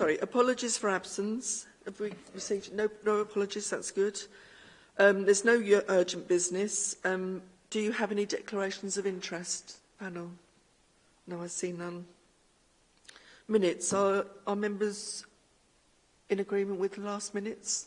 Sorry, apologies for absence. Have we received no, no apologies? That's good. Um, there's no urgent business. Um, do you have any declarations of interest, panel? No, I see none. Minutes. Are, are members in agreement with the last minutes?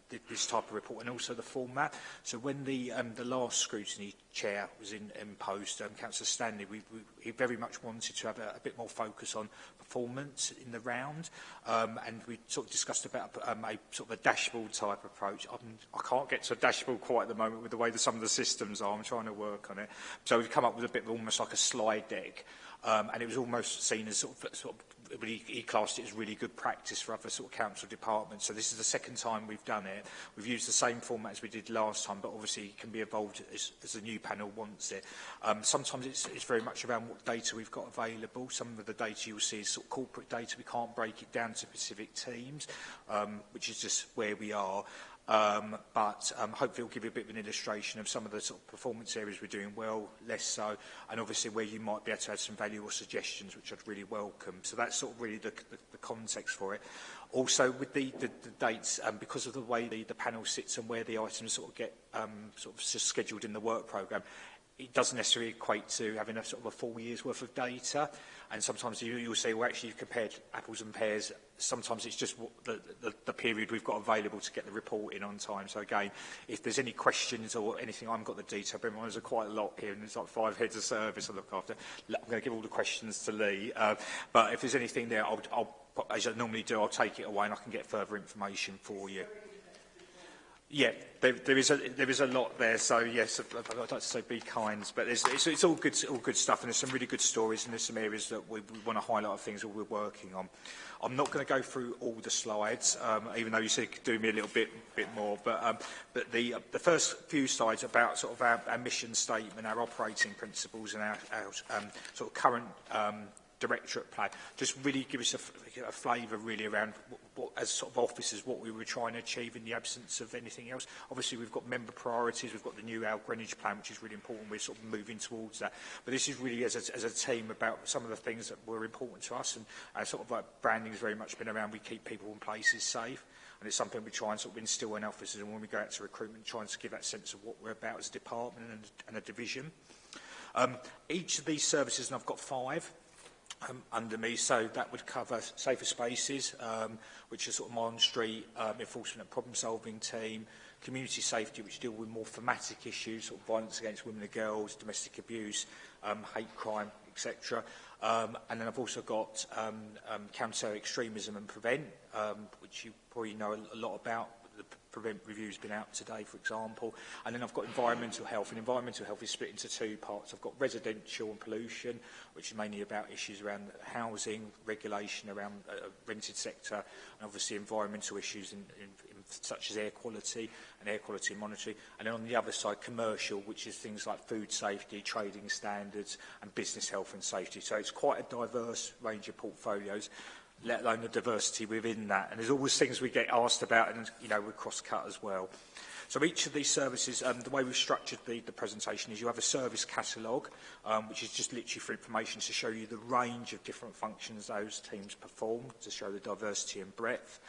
this type of report and also the format. So when the um, the last scrutiny chair was in, imposed, um, um, Councillor Stanley, we, we, he very much wanted to have a, a bit more focus on performance in the round, um, and we sort of discussed about um, a sort of a dashboard type approach. I'm, I can't get to a dashboard quite at the moment with the way that some of the systems are. I'm trying to work on it. So we've come up with a bit of almost like a slide deck, um, and it was almost seen as sort of, sort of but he classed it as really good practice for other sort of council departments. So this is the second time we've done it. We've used the same format as we did last time, but obviously it can be evolved as, as the new panel wants it. Um, sometimes it's, it's very much around what data we've got available. Some of the data you'll see is sort of corporate data. We can't break it down to specific teams, um, which is just where we are. Um, but um, hopefully it'll give you a bit of an illustration of some of the sort of performance areas we're doing well, less so, and obviously where you might be able to add some value or suggestions, which I'd really welcome. So that's sort of really the, the, the context for it. Also, with the, the, the dates, um, because of the way the, the panel sits and where the items sort of get um, sort of scheduled in the work programme, it doesn't necessarily equate to having a sort of a four year's worth of data. And sometimes you, you'll say, well, actually, you've compared apples and pears. Sometimes it's just the, the, the period we've got available to get the report in on time. So again, if there's any questions or anything, I've got the detail, but there's quite a lot here, and there's like five heads of service I look after. I'm going to give all the questions to Lee. Uh, but if there's anything there, I'll, I'll, as I normally do, I'll take it away and I can get further information for you. Sorry. Yeah, there, there is a there is a lot there. So yes, I'd like to say be kind, but it's, it's, it's all good all good stuff, and there's some really good stories, and there's some areas that we, we want to highlight of things that we're working on. I'm not going to go through all the slides, um, even though you said do me a little bit bit more. But um, but the uh, the first few slides about sort of our, our mission statement, our operating principles, and our, our um, sort of current um, directorate plan, just really give us a, a flavour really around what, as sort of officers, what we were trying to achieve in the absence of anything else. Obviously, we've got member priorities, we've got the new Al Greenwich plan, which is really important. We're sort of moving towards that. But this is really as a, as a team about some of the things that were important to us. And uh, sort of like branding has very much been around we keep people and places safe. And it's something we try and sort of instill in officers and when we go out to recruitment, trying to give that sense of what we're about as a department and, and a division. Um, each of these services, and I've got five, um, under me. So that would cover safer spaces, um, which is sort of my on-street um, enforcement and problem-solving team, community safety, which deal with more thematic issues, sort of violence against women and girls, domestic abuse, um, hate crime, etc. Um, and then I've also got um, um, counter extremism and prevent, um, which you probably know a lot about the prevent reviews been out today, for example. And then I've got environmental health, and environmental health is split into two parts. I've got residential and pollution, which is mainly about issues around housing, regulation around uh, rented sector, and obviously environmental issues in, in, in such as air quality and air quality monitoring. And then on the other side, commercial, which is things like food safety, trading standards, and business health and safety. So it's quite a diverse range of portfolios let alone the diversity within that. And there's always things we get asked about and, you know, we cross-cut as well. So each of these services, um, the way we've structured the, the presentation is you have a service catalogue, um, which is just literally for information to show you the range of different functions those teams perform, to show the diversity and breadth.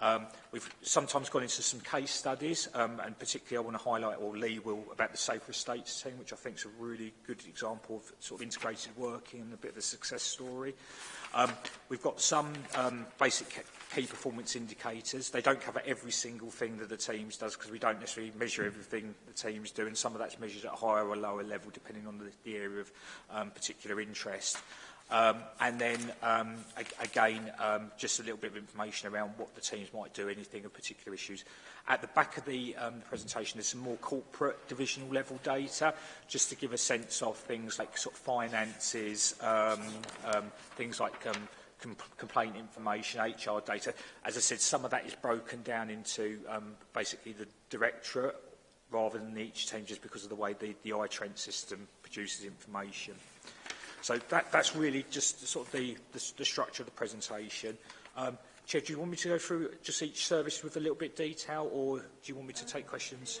Um, we've sometimes gone into some case studies, um, and particularly I want to highlight, or Lee will, about the Safer Estates team, which I think is a really good example of sort of integrated working and a bit of a success story. Um, we've got some um, basic key performance indicators. They don't cover every single thing that the teams does because we don't necessarily measure everything the teams do and some of that's measured at a higher or lower level depending on the, the area of um, particular interest. Um, and then, um, again, um, just a little bit of information around what the teams might do, anything of particular issues. At the back of the um, presentation, there's some more corporate divisional level data, just to give a sense of things like sort of finances, um, um, things like um, com complaint information, HR data. As I said, some of that is broken down into um, basically the directorate rather than each team just because of the way the, the iTrend system produces information. So that, that's really just sort of the, the, the structure of the presentation. Um, Chair, do you want me to go through just each service with a little bit of detail or do you want me to take questions?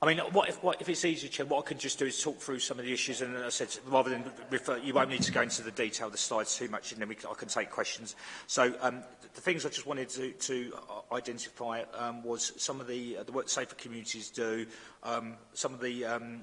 I mean, what if, what, if it's easier, Chair, what I can just do is talk through some of the issues, and I said, rather than refer, you won't need to go into the detail of the slides too much, and then we can, I can take questions. So um, the, the things I just wanted to, to uh, identify um, was some of the, uh, the work Safer Communities do, um, some of the, um,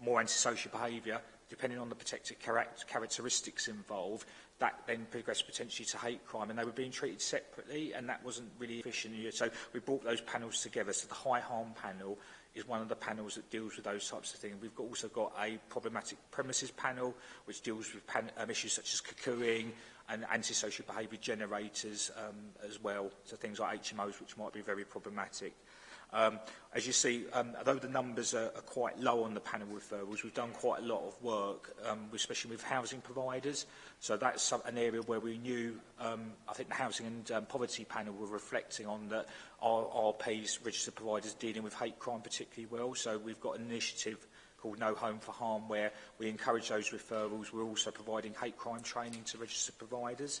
more antisocial behaviour, depending on the protected characteristics involved, that then progressed potentially to hate crime and they were being treated separately and that wasn't really efficient. So we brought those panels together. So the high harm panel is one of the panels that deals with those types of things. We've got, also got a problematic premises panel which deals with pan, um, issues such as cocoing, and antisocial behaviour generators um, as well, so things like HMOs, which might be very problematic. Um, as you see, um, although the numbers are, are quite low on the panel referrals, we've done quite a lot of work, um, especially with housing providers. So that's some, an area where we knew, um, I think the Housing and um, Poverty panel were reflecting on that our RPs, e registered providers, dealing with hate crime particularly well. So we've got an initiative called No Home for Harm, where we encourage those referrals. We're also providing hate crime training to registered providers.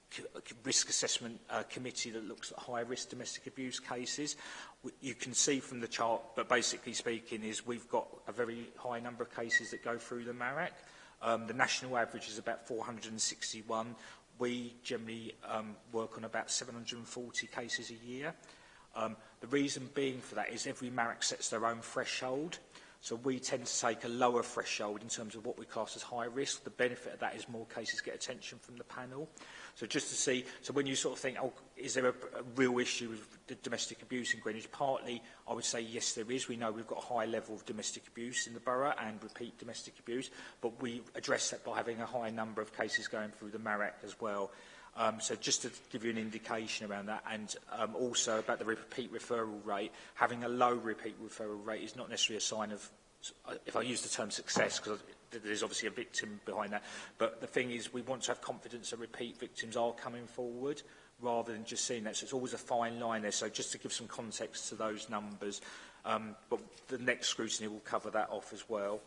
risk assessment uh, committee that looks at high-risk domestic abuse cases. You can see from the chart, but basically speaking, is we've got a very high number of cases that go through the MARAC. Um, the national average is about 461. We generally um, work on about 740 cases a year. Um, the reason being for that is every MARAC sets their own threshold. So we tend to take a lower threshold in terms of what we class as high risk. The benefit of that is more cases get attention from the panel. So just to see, so when you sort of think, oh, is there a, a real issue with domestic abuse in Greenwich? Partly, I would say yes, there is. We know we've got a high level of domestic abuse in the borough and repeat domestic abuse, but we address that by having a high number of cases going through the MARAC as well. Um, so just to give you an indication around that and um, also about the repeat referral rate, having a low repeat referral rate is not necessarily a sign of, uh, if I use the term success, because there's obviously a victim behind that. But the thing is, we want to have confidence that repeat victims are coming forward rather than just seeing that. So it's always a fine line there. So just to give some context to those numbers, um, but the next scrutiny will cover that off as well.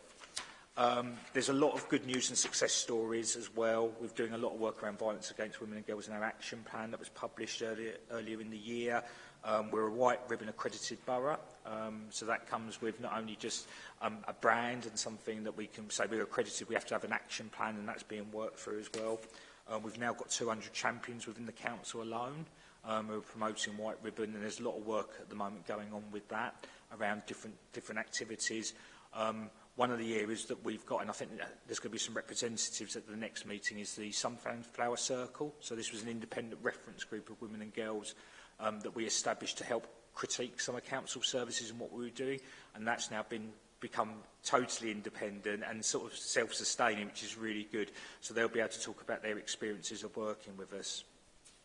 Um, there's a lot of good news and success stories as well. We're doing a lot of work around violence against women and girls in our action plan that was published earlier, earlier in the year. Um, we're a white ribbon accredited borough Um, so that comes with not only just um, a brand and something that we can say we're accredited, we have to have an action plan and that's being worked through as well. Um, we've now got 200 champions within the council alone um, who are promoting White Ribbon and there's a lot of work at the moment going on with that around different, different activities. Um, one of the areas that we've got, and I think there's going to be some representatives at the next meeting, is the Sunflower Circle. So this was an independent reference group of women and girls um, that we established to help critique some of council services and what we were doing, and that's now been become totally independent and sort of self-sustaining, which is really good. So they'll be able to talk about their experiences of working with us.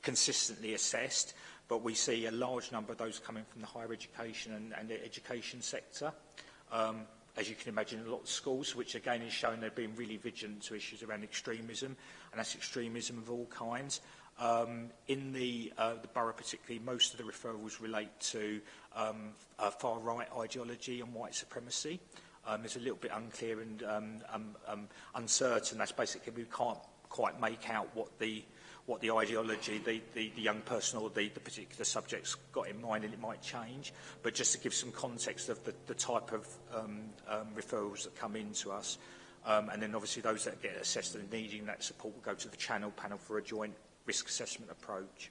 consistently assessed. But we see a large number of those coming from the higher education and, and the education sector. Um, as you can imagine, a lot of schools, which again is showing they've been really vigilant to issues around extremism, and that's extremism of all kinds. Um, in the, uh, the borough particularly, most of the referrals relate to um, uh, far-right ideology and white supremacy. Um, it's a little bit unclear and um, um, um, uncertain. That's basically we can't quite make out what the what the ideology the, the, the young person or the, the particular subject's got in mind and it might change. But just to give some context of the, the type of um, um, referrals that come in to us, um, and then obviously those that get assessed and needing that support will go to the channel panel for a joint risk assessment approach.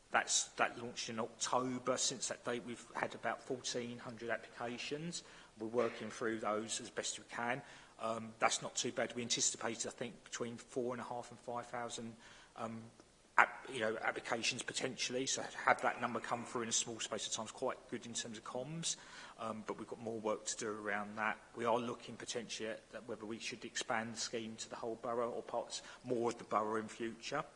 That's, that launched in October. Since that date, we've had about 1,400 applications. We're working through those as best we can. Um, that's not too bad. We anticipated, I think, between four and a half and 5,000 um, you know, applications potentially. So have that number come through in a small space of time is quite good in terms of comms, um, but we've got more work to do around that. We are looking potentially at whether we should expand the scheme to the whole borough or parts more of the borough in future.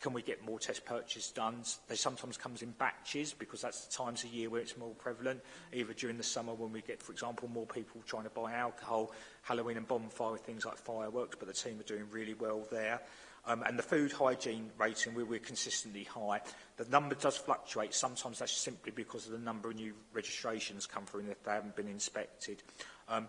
can we get more test purchases done? They sometimes comes in batches because that's the times of year where it's more prevalent, either during the summer when we get, for example, more people trying to buy alcohol, Halloween and bonfire things like fireworks, but the team are doing really well there. Um, and the food hygiene rating, we we're consistently high. The number does fluctuate. Sometimes that's simply because of the number of new registrations come through and if they haven't been inspected. Um,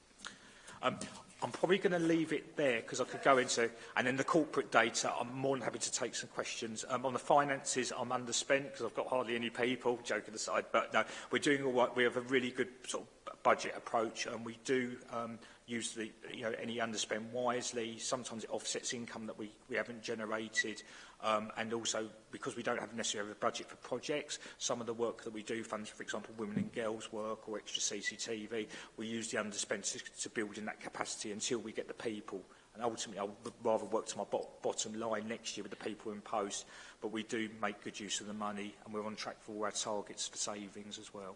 Um, I'm probably going to leave it there because I could go into, and then the corporate data, I'm more than happy to take some questions. Um, on the finances, I'm underspent because I've got hardly any people, joking aside, but no, we're doing all right. We have a really good sort of budget approach and we do um, use the, you know, any underspend wisely. Sometimes it offsets income that we, we haven't generated. Um, and also, because we don't have necessarily a budget for projects, some of the work that we do funds, for example, women and girls work or extra CCTV, we use the underspend to, to build in that capacity until we get the people and ultimately I'll rather work to my bot bottom line next year with the people in post but we do make good use of the money and we're on track for all our targets for savings as well.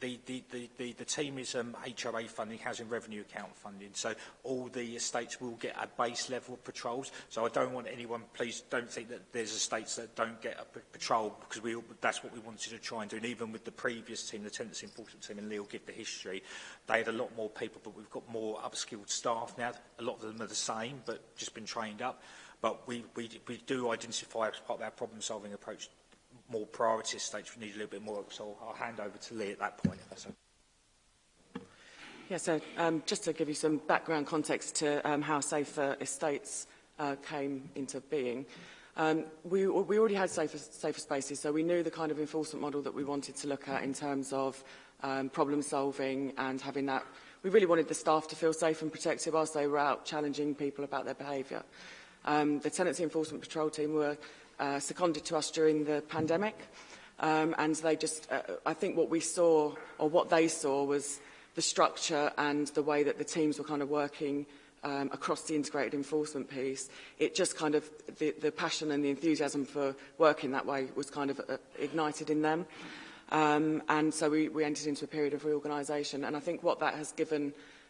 the, the, the, the, the team is um, HRA funding, Housing Revenue Account funding, so all the estates will get a base level of patrols. So I don't want anyone, please don't think that there's estates that don't get a patrol, because we, that's what we wanted to try and do. And even with the previous team, the tenants Enforcement Team, and Leo give the history, they had a lot more people, but we've got more upskilled staff now. A lot of them are the same, but just been trained up. But we, we, we do identify as part of our problem-solving approach more priority states need a little bit more So I'll hand over to Lee at that point. If that's okay. Yeah, so um, just to give you some background context to um, how Safer Estates uh, came into being, um, we, we already had safer, safer Spaces, so we knew the kind of enforcement model that we wanted to look at in terms of um, problem solving and having that. We really wanted the staff to feel safe and protected whilst they were out challenging people about their behaviour. Um, the Tenancy Enforcement Patrol team were uh, seconded to us during the pandemic. Um, and they just, uh, I think what we saw, or what they saw, was the structure and the way that the teams were kind of working um, across the integrated enforcement piece, it just kind of, the, the passion and the enthusiasm for working that way was kind of uh, ignited in them. Um, and so we, we entered into a period of reorganisation. And I think what that has given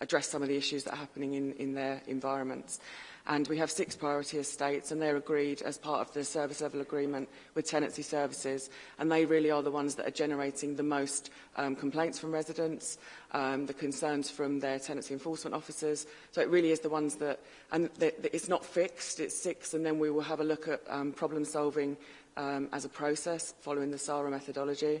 address some of the issues that are happening in, in their environments. And we have six priority estates, and they're agreed as part of the service level agreement with tenancy services. And they really are the ones that are generating the most um, complaints from residents, um, the concerns from their tenancy enforcement officers. So it really is the ones that, and that it's not fixed, it's six, and then we will have a look at um, problem solving um, as a process following the SARA methodology.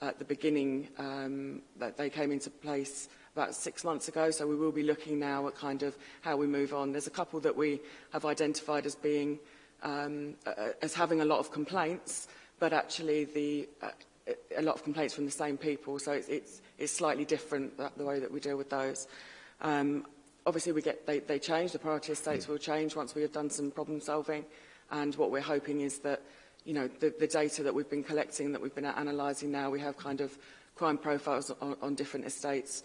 at the beginning, um, that they came into place about six months ago, so we will be looking now at kind of how we move on. There's a couple that we have identified as being um, as having a lot of complaints, but actually the, uh, a lot of complaints from the same people. So it's, it's, it's slightly different that, the way that we deal with those. Um, obviously, we get, they, they change. The priority estates mm. will change once we have done some problem solving. And what we're hoping is that you know, the, the data that we've been collecting, that we've been analysing now, we have kind of crime profiles on, on different estates.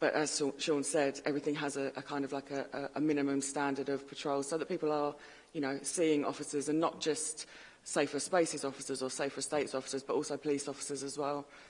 But as Sean said, everything has a, a kind of like a, a minimum standard of patrol so that people are you know, seeing officers and not just safer spaces officers or safer states officers, but also police officers as well,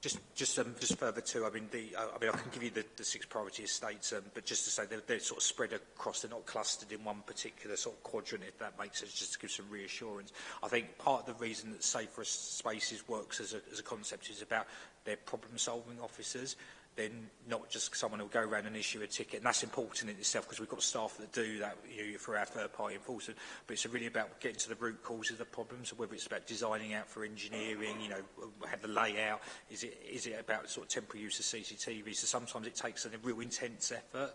Just, just, um, just further to, I mean, the, uh, I mean, I can give you the, the six priority estates, um, but just to say they're, they're sort of spread across; they're not clustered in one particular sort of quadrant. If that makes sense, just to give some reassurance. I think part of the reason that safer spaces works as a, as a concept is about their problem-solving officers then not just someone who'll go around and issue a ticket. And that's important in itself because we've got staff that do that you know, for our third party enforcement. But it's really about getting to the root cause of the problems, So whether it's about designing out for engineering, you know, have the layout, is it, is it about sort of temporary use of CCTV? So sometimes it takes a real intense effort.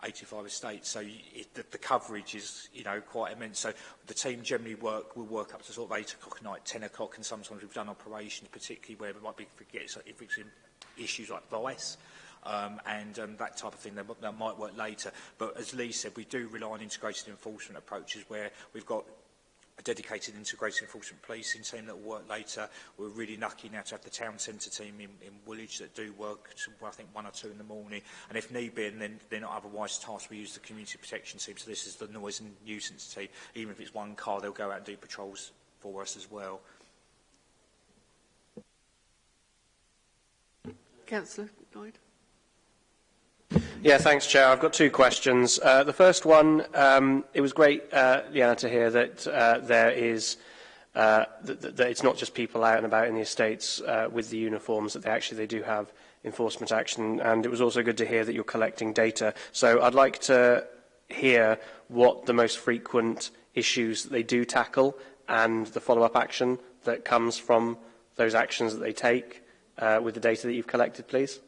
I 85. estates. So it, the, the coverage is, you know, quite immense. So the team generally work will work up to sort of 8 o'clock at night, 10 o'clock, and sometimes we've done operations, particularly where we might be forget if it's in issues like vice um, and um, that type of thing that, that might work later. But as Lee said, we do rely on integrated enforcement approaches where we've got a dedicated integrated enforcement policing team that will work later. We're really lucky now to have the town centre team in, in Woolwich that do work, to, I think, one or two in the morning. And if need be, and then they're not otherwise tasked, we use the community protection team. So this is the noise and nuisance team. Even if it's one car, they'll go out and do patrols for us as well. Councillor Lloyd. Yeah, thanks, Chair. I've got two questions. Uh, the first one, um, it was great, uh, Leanna, to hear that uh, there is uh, that, that it's not just people out and about in the estates uh, with the uniforms, that they actually they do have enforcement action. And it was also good to hear that you're collecting data. So I'd like to hear what the most frequent issues that they do tackle and the follow-up action that comes from those actions that they take uh, with the data that you've collected, please.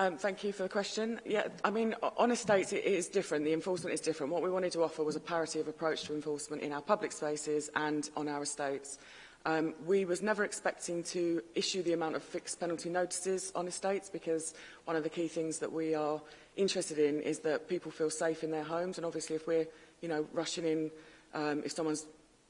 Um, thank you for the question. Yeah, I mean, on estates, it is different. The enforcement is different. What we wanted to offer was a parity of approach to enforcement in our public spaces and on our estates. Um, we was never expecting to issue the amount of fixed penalty notices on estates because one of the key things that we are interested in is that people feel safe in their homes. And obviously, if we're, you know, rushing in, um, if someone's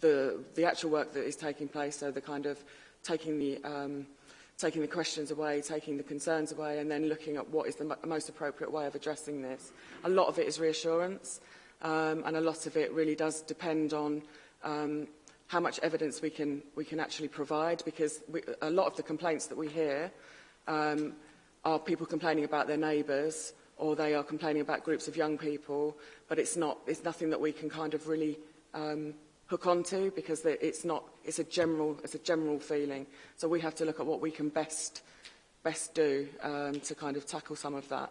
the, the actual work that is taking place, so the kind of taking the, um, taking the questions away, taking the concerns away, and then looking at what is the mo most appropriate way of addressing this. A lot of it is reassurance um, and a lot of it really does depend on um, how much evidence we can, we can actually provide because we, a lot of the complaints that we hear um, are people complaining about their neighbours or they are complaining about groups of young people, but it's, not, it's nothing that we can kind of really um, hook onto because it's not it's a general it's a general feeling so we have to look at what we can best best do um, to kind of tackle some of that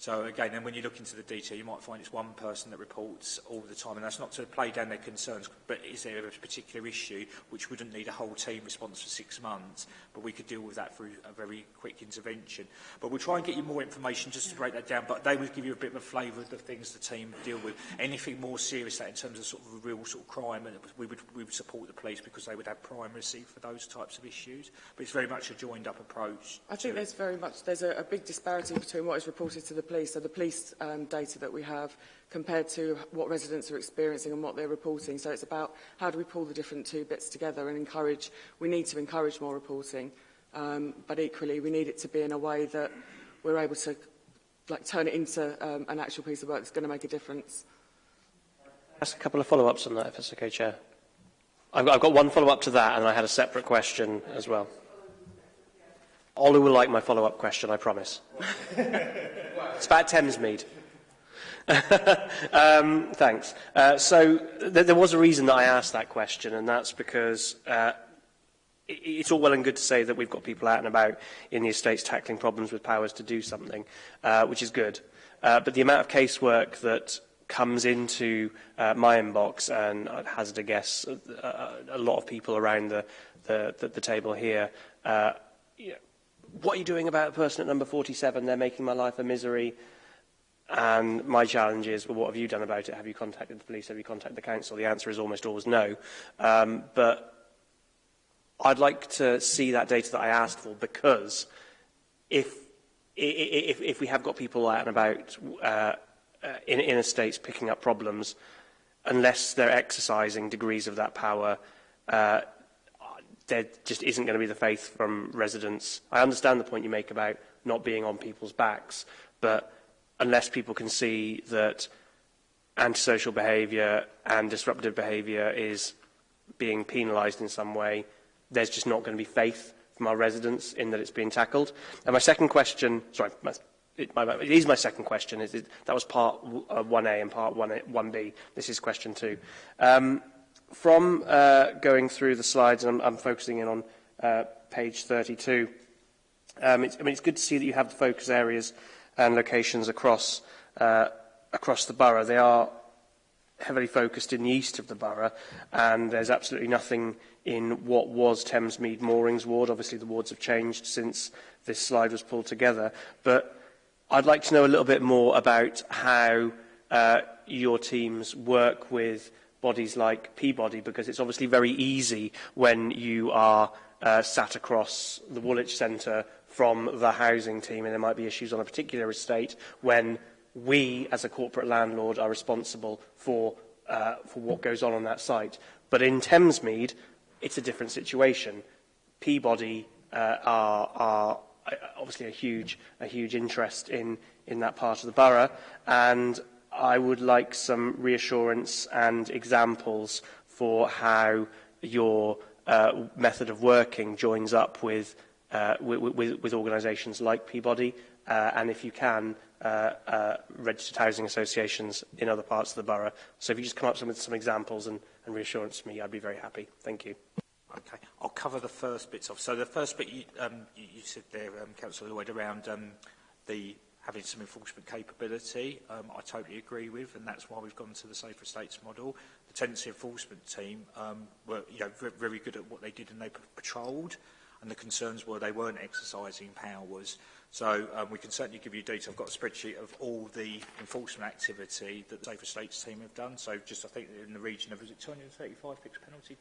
So again, then when you look into the detail, you might find it's one person that reports all the time, and that's not to play down their concerns, but is there a particular issue which wouldn't need a whole team response for six months, but we could deal with that through a very quick intervention. But we'll try and get you more information just to break that down, but they will give you a bit of a flavour of the things the team deal with. Anything more serious that in terms of sort of real sort of crime, and we would, we would support the police because they would have primacy for those types of issues, but it's very much a joined up approach. I think there's very much, there's a, a big disparity between what is reported to the place so the police um, data that we have compared to what residents are experiencing and what they're reporting. So it's about how do we pull the different two bits together and encourage, we need to encourage more reporting, um, but equally we need it to be in a way that we're able to like turn it into um, an actual piece of work that's going to make a difference. Ask a couple of follow-ups on that, if that's okay, Chair. I've got, I've got one follow-up to that, and I had a separate question as well. Olu will like my follow-up question, I promise. It's about Thamesmead. um, thanks. Uh, so th there was a reason that I asked that question, and that's because uh, it's all well and good to say that we've got people out and about in the estates tackling problems with powers to do something, uh, which is good. Uh, but the amount of casework that comes into uh, my inbox, and I'd hazard a guess, uh, uh a lot of people around the, the, the, the table here, uh, you what are you doing about a person at number 47? They're making my life a misery. And my challenge is, well, what have you done about it? Have you contacted the police? Have you contacted the council? The answer is almost always no. Um, but I'd like to see that data that I asked for because if, if, if we have got people out and about uh, uh in inner states picking up problems, unless they're exercising degrees of that power, uh, there just isn't going to be the faith from residents. I understand the point you make about not being on people's backs, but unless people can see that antisocial behaviour and disruptive behaviour is being penalised in some way, there's just not going to be faith from our residents in that it's being tackled. And my second question, sorry, my, it, my, it is my second question. Is it, that was part uh, 1A and part 1A, 1B. This is question two. Um, from uh, going through the slides, and I'm, I'm focusing in on uh, page 32, um, it's, I mean, it's good to see that you have the focus areas and locations across, uh, across the borough. They are heavily focused in the east of the borough, and there's absolutely nothing in what was Thamesmead Moorings Ward. Obviously, the wards have changed since this slide was pulled together, but I'd like to know a little bit more about how uh, your teams work with bodies like Peabody because it's obviously very easy when you are uh, sat across the Woolwich Centre from the housing team and there might be issues on a particular estate when we as a corporate landlord are responsible for, uh, for what goes on on that site. But in Thamesmead, it's a different situation. Peabody uh, are, are uh, obviously a huge, a huge interest in, in that part of the borough and I would like some reassurance and examples for how your uh, method of working joins up with, uh, with, with, with organisations like Peabody uh, and if you can, uh, uh, registered housing associations in other parts of the borough. So if you just come up with some examples and, and reassurance for me, I'd be very happy. Thank you. Okay, I'll cover the first bits of. So the first bit you, um, you said there, um, Councillor Lloyd, around um, the having some enforcement capability, um, I totally agree with, and that's why we've gone to the Safer States model. The tenancy enforcement team um, were you know, very good at what they did and they patrolled, and the concerns were they weren't exercising powers. So um, we can certainly give you data. I've got a spreadsheet of all the enforcement activity that the Safer States team have done. So just I think in the region of, is it 235 fixed penalty?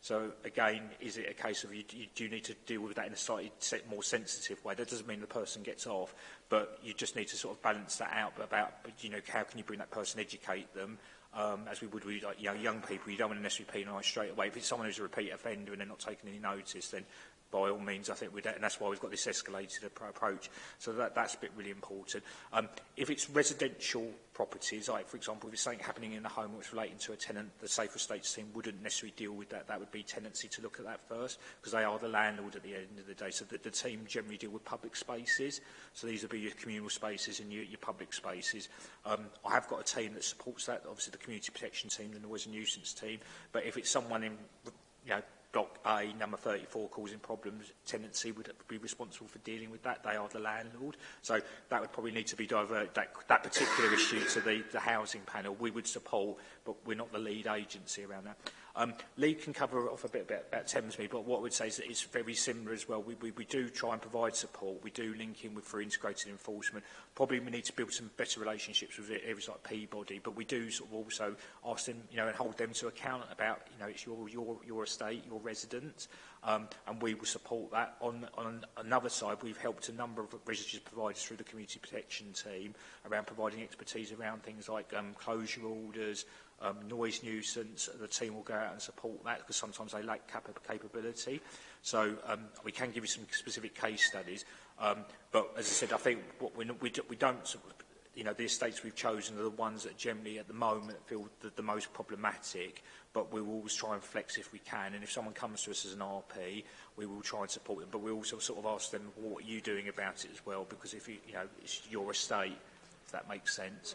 So again, is it a case of you, you do need to deal with that in a slightly more sensitive way? That doesn't mean the person gets off, but you just need to sort of balance that out about, you know, how can you bring that person, educate them, um, as we would with like, young, young people. You don't want to necessarily penalise straight away. If it's someone who's a repeat offender and they're not taking any notice, then by all means, I think we don't, and that's why we've got this escalated approach. So that, that's a bit really important. Um, if it's residential properties, like for example, if it's something happening in the home which relating to a tenant, the safer Estates team wouldn't necessarily deal with that. That would be tenancy to look at that first, because they are the landlord at the end of the day. So the, the team generally deal with public spaces. So these would be your communal spaces and your, your public spaces. Um, I have got a team that supports that, obviously the community protection team, the noise and nuisance team. But if it's someone in you know, Doc A number 34 causing problems, tenancy would be responsible for dealing with that. They are the landlord. So that would probably need to be diverted, that, that particular issue to the, the housing panel. We would support, but we're not the lead agency around that. Um, Lee can cover off a bit about, about Thames Me, but what I would say is that it's very similar as well. We, we, we do try and provide support. We do link in with for integrated enforcement. Probably we need to build some better relationships with areas like Peabody, but we do sort of also ask them, you know, and hold them to account about, you know, it's your, your, your estate, your residence, um, and we will support that. On, on another side, we've helped a number of registered providers through the community protection team around providing expertise around things like um, closure orders, um, noise nuisance, the team will go out and support that because sometimes they lack cap capability. So um, we can give you some specific case studies. Um, but as I said, I think what we, we, we don't, you know, the estates we've chosen are the ones that generally at the moment feel the, the most problematic, but we will always try and flex if we can. And if someone comes to us as an RP, we will try and support them. But we also sort of ask them, what are you doing about it as well? Because if you, you know, it's your estate, if that makes sense.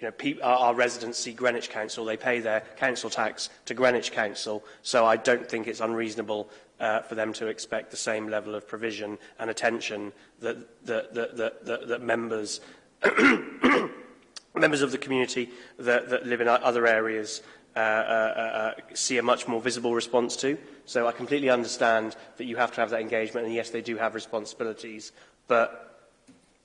you know, our, our residency, Greenwich Council, they pay their council tax to Greenwich Council, so I don't think it's unreasonable uh, for them to expect the same level of provision and attention that, that, that, that, that, that members, members of the community that, that live in other areas uh, uh, uh, uh, see a much more visible response to. So I completely understand that you have to have that engagement, and yes, they do have responsibilities, but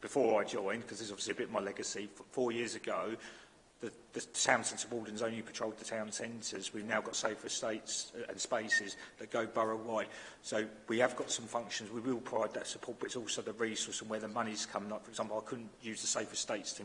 before I joined, because this is obviously a bit my legacy, four years ago, the, the town centre wardens only patrolled the town centres. We've now got safer estates uh, and spaces that go borough-wide. So we have got some functions. We will provide that support, but it's also the resource and where the money's come. Like, for example, I couldn't use the safer estates to,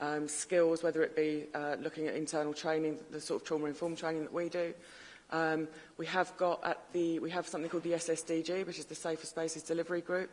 um, skills, whether it be uh, looking at internal training, the sort of trauma-informed training that we do. Um, we have got at the, we have something called the SSDG, which is the Safer Spaces Delivery Group,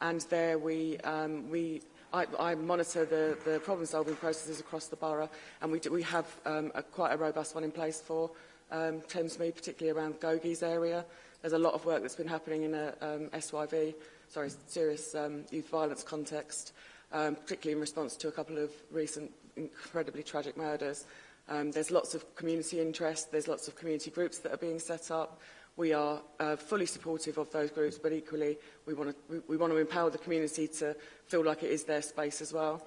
and there we, um, we I, I monitor the, the problem-solving processes across the borough, and we, do, we have um, a, quite a robust one in place for um, Thamesmead, particularly around Gogies area. There's a lot of work that's been happening in a uh, um, SYV sorry, serious um, youth violence context, um, particularly in response to a couple of recent incredibly tragic murders. Um, there's lots of community interest, there's lots of community groups that are being set up. We are uh, fully supportive of those groups, but equally we want to we, we want to empower the community to feel like it is their space as well.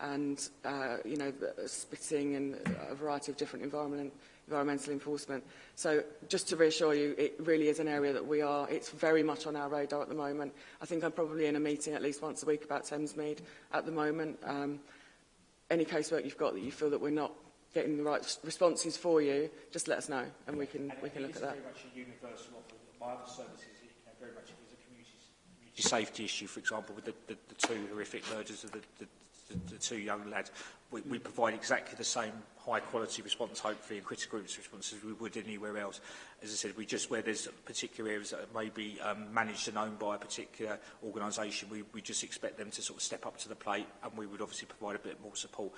and, uh, you know, uh, spitting and a variety of different environment, environmental enforcement. So just to reassure you, it really is an area that we are, it's very much on our radar at the moment. I think I'm probably in a meeting at least once a week about Thamesmead at the moment. Um, any casework you've got that you feel that we're not getting the right responses for you, just let us know and we can, and we can look at that. very much a universal offer. My other services, you know, very much is a community, community safety issue, for example, with the, the, the two horrific murders of the, the the, the two young lads, we, we provide exactly the same high quality response, hopefully, and critical response as we would anywhere else. As I said, we just, where there's particular areas that may be um, managed and owned by a particular organisation, we, we just expect them to sort of step up to the plate and we would obviously provide a bit more support.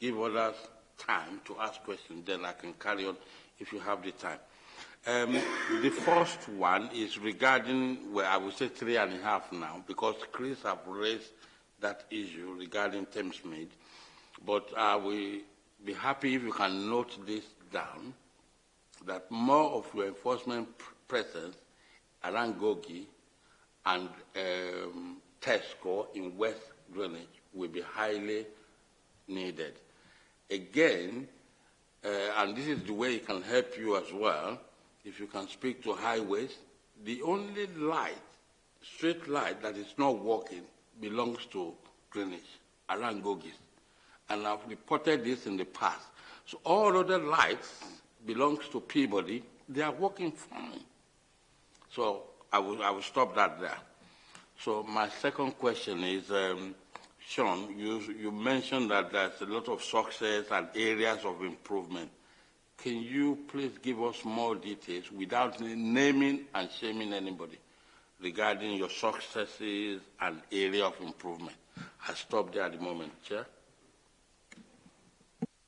give others time to ask questions, then I can carry on if you have the time. Um, the first one is regarding, well, I would say three and a half now, because Chris have raised that issue regarding Thamesmead. But I uh, will be happy if you can note this down that more of your enforcement presence around Gogi and um, Tesco in West Greenwich will be highly needed. Again, uh, and this is the way it can help you as well, if you can speak to highways, the only light, street light that is not working belongs to Greenwich, around Gogis. And I've reported this in the past. So all other lights belongs to Peabody, they are working fine. So I will, I will stop that there. So my second question is, um, Sean, you, you mentioned that there's a lot of success and areas of improvement. Can you please give us more details without naming and shaming anybody regarding your successes and area of improvement? I stop there at the moment, Chair.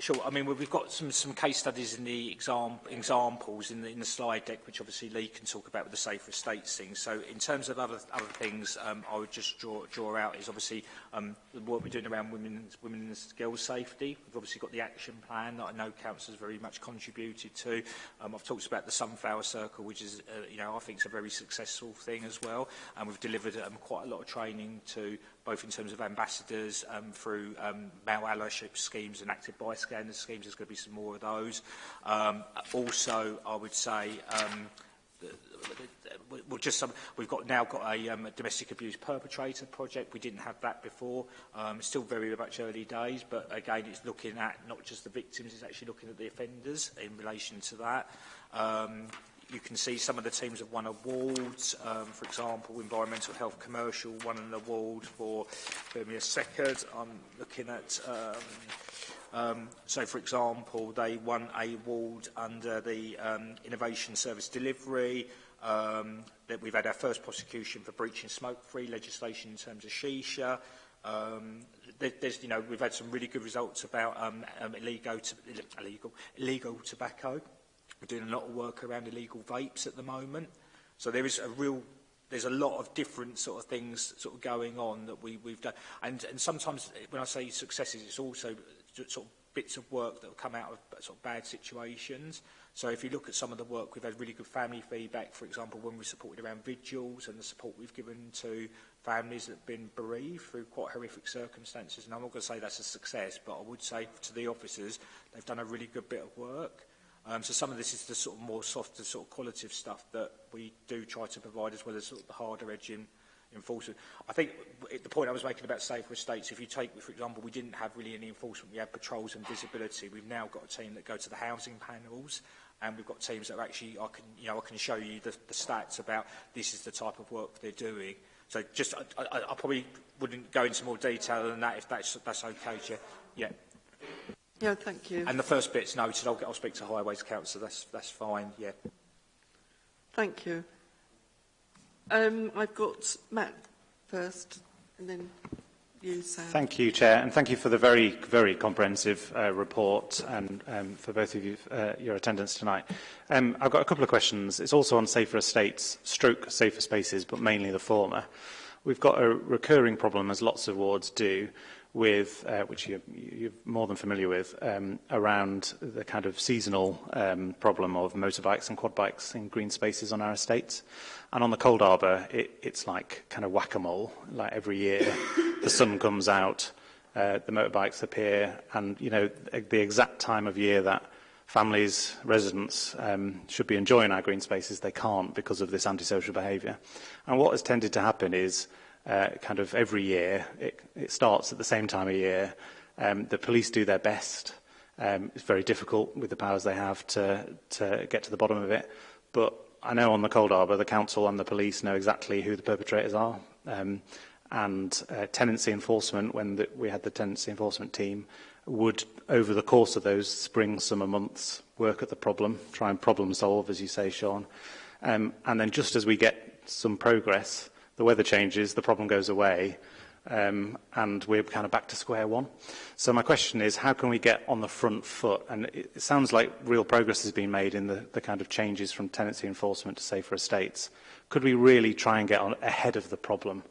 Sure. I mean, we've got some some case studies in the exam examples in the in the slide deck, which obviously Lee can talk about with the safer estates thing. So, in terms of other other things, um, I would just draw draw out is obviously um, the work we're doing around women's women's girls' safety. We've obviously got the action plan that I know council has very much contributed to. Um, I've talked about the sunflower circle, which is uh, you know I think it's a very successful thing as well, and we've delivered um, quite a lot of training to both in terms of ambassadors, um, through um, male allyship schemes and active buy schemes. There's going to be some more of those. Um, also, I would say... Um, we'll just some, we've got now got a, um, a domestic abuse perpetrator project. We didn't have that before. Um, still very much early days, but again, it's looking at not just the victims, it's actually looking at the offenders in relation to that. Um, you can see some of the teams have won awards, um, for example, Environmental Health Commercial won an award for Birmingham Second. I'm looking at, um, um, so for example, they won a award under the um, Innovation Service Delivery, um, that we've had our first prosecution for breaching smoke-free legislation in terms of shisha, Um, there's, you know, we've had some really good results about um, um, illegal, to, illegal, illegal tobacco. We're doing a lot of work around illegal vapes at the moment. So there is a real there's a lot of different sort of things sort of going on that we, we've done. And, and sometimes when I say successes, it's also sort of bits of work that have come out of sort of bad situations. So if you look at some of the work, we've had really good family feedback, for example, when we supported around vigils and the support we've given to families that have been bereaved through quite horrific circumstances. And I'm not going to say that's a success, but I would say to the officers, they've done a really good bit of work. Um, so some of this is the sort of more softer sort of qualitative stuff that we do try to provide as well as sort of the harder edge in enforcement. I think the point I was making about safer estates, if you take, for example, we didn't have really any enforcement. We had patrols and visibility. We've now got a team that go to the housing panels and we've got teams that are actually, I can, you know, I can show you the, the stats about this is the type of work they're doing. So just, I, I, I probably wouldn't go into more detail than that if that's, that's okay, Chair. Yeah. Yeah, thank you. And the first bit's noted. I'll, get, I'll speak to Highways Council. That's, that's fine, yeah. Thank you. Um, I've got Matt first, and then you, Sam. Thank you, Chair, and thank you for the very, very comprehensive uh, report and um, for both of you, uh, your attendance tonight. Um, I've got a couple of questions. It's also on safer estates, stroke safer spaces, but mainly the former. We've got a recurring problem, as lots of wards do, with, uh, which you, you're more than familiar with, um, around the kind of seasonal um, problem of motorbikes and quad bikes in green spaces on our estates. And on the Cold Arbor, it, it's like kind of whack-a-mole. Like every year, the sun comes out, uh, the motorbikes appear, and you know the exact time of year that families, residents um, should be enjoying our green spaces, they can't because of this antisocial behaviour. And what has tended to happen is uh, kind of every year. It, it starts at the same time of year. Um, the police do their best. Um, it's very difficult with the powers they have to, to get to the bottom of it. But I know on the Cold arbor, the council and the police know exactly who the perpetrators are. Um, and uh, tenancy enforcement, when the, we had the tenancy enforcement team, would, over the course of those spring, summer months, work at the problem, try and problem solve, as you say, Sean. Um, and then just as we get some progress, the weather changes, the problem goes away, um, and we're kind of back to square one. So my question is, how can we get on the front foot? And it, it sounds like real progress has been made in the, the kind of changes from tenancy enforcement to safer estates. Could we really try and get on ahead of the problem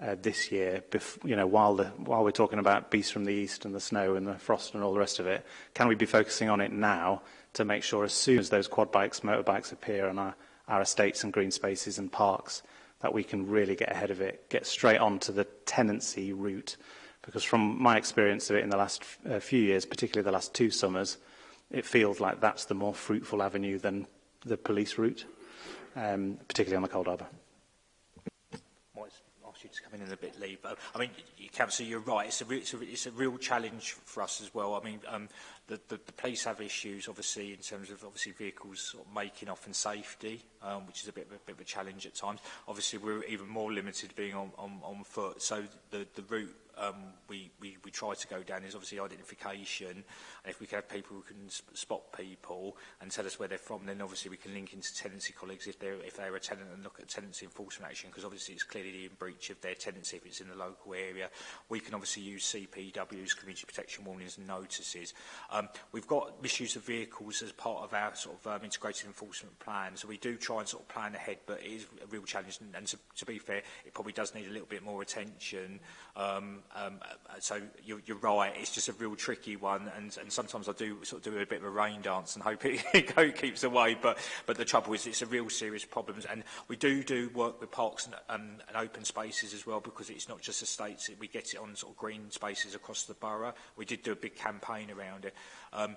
uh, this year, you know, while, the, while we're talking about beasts from the east and the snow and the frost and all the rest of it? Can we be focusing on it now to make sure as soon as those quad bikes, motorbikes appear on our, our estates and green spaces and parks, that we can really get ahead of it, get straight on to the tenancy route. Because from my experience of it in the last uh, few years, particularly the last two summers, it feels like that's the more fruitful avenue than the police route, um, particularly on the Cold Harbour. It's coming in a bit late, but I mean, Councillor, you're right. It's a, it's a, it's a real challenge for us as well. I mean, um, the, the, the police have issues, obviously, in terms of obviously vehicles sort of making off and safety, um, which is a bit, a bit of a challenge at times. Obviously, we're even more limited being on, on, on foot. So the, the route um, we, we, we try to go down is obviously identification And if we could have people who can spot people and tell us where they're from, then obviously we can link into tenancy colleagues if they're, if they're a tenant and look at tenancy enforcement action, because obviously it's clearly in breach of their tenancy if it's in the local area. We can obviously use CPWs, community protection warnings and notices. Um, we've got misuse of vehicles as part of our sort of um, integrated enforcement plan. So we do try and sort of plan ahead, but it is a real challenge. And, and to, to be fair, it probably does need a little bit more attention. Um, um, uh, so you're, you're right, it's just a real tricky one. And, and and sometimes I do sort of do a bit of a rain dance and hope it, it keeps away. But, but the trouble is it's a real serious problem. And we do do work with parks and, um, and open spaces as well because it's not just estates. We get it on sort of green spaces across the borough. We did do a big campaign around it. Um,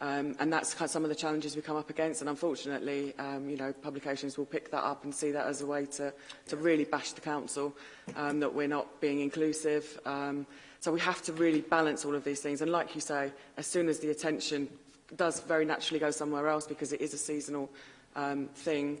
Um, and that's kind of some of the challenges we come up against. And unfortunately, um, you know, publications will pick that up and see that as a way to, to really bash the council, um, that we're not being inclusive. Um, so we have to really balance all of these things. And like you say, as soon as the attention does very naturally go somewhere else because it is a seasonal um, thing,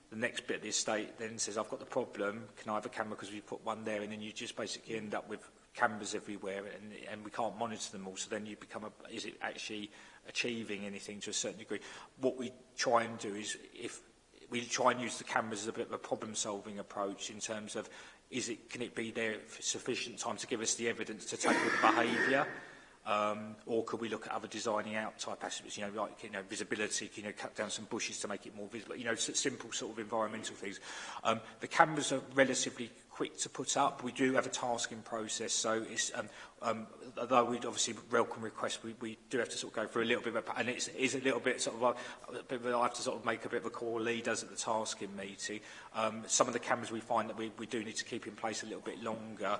the next bit of the estate then says, I've got the problem, can I have a camera because we put one there and then you just basically end up with cameras everywhere and, and we can't monitor them all. So then you become, a, is it actually achieving anything to a certain degree? What we try and do is if we try and use the cameras as a bit of a problem solving approach in terms of is it, can it be there for sufficient time to give us the evidence to tackle the behaviour? Um, or could we look at other designing out type aspects, you know, like, you know, visibility, you know, cut down some bushes to make it more visible, you know, simple sort of environmental things. Um, the cameras are relatively quick to put up. We do have a tasking process, so it's um, um, although we'd obviously welcome requests, we, we do have to sort of go through a little bit, of, and it is a little bit sort of, a, uh, a bit of, I have to sort of make a bit of a call Lee does at the tasking meeting. Um, some of the cameras we find that we, we do need to keep in place a little bit longer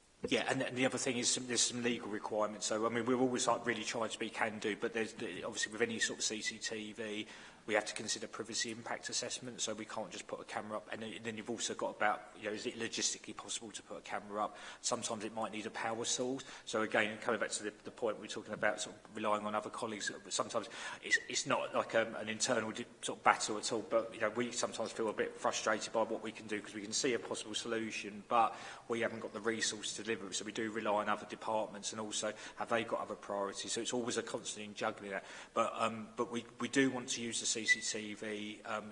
Yeah, and, and the other thing is some, there's some legal requirements. So, I mean, we're always like really trying to be can-do, but there's obviously with any sort of CCTV, we have to consider privacy impact assessment, so we can't just put a camera up. And then you've also got about, you know, is it logistically possible to put a camera up? Sometimes it might need a power source. So again, coming back to the, the point we're talking about, sort of relying on other colleagues, sometimes it's, it's not like a, um, an internal sort of battle at all, but, you know, we sometimes feel a bit frustrated by what we can do because we can see a possible solution, but we haven't got the resource to deliver So we do rely on other departments and also have they got other priorities. So it's always a constant in juggling that. But, um, but we, we do want to use the CCTV um,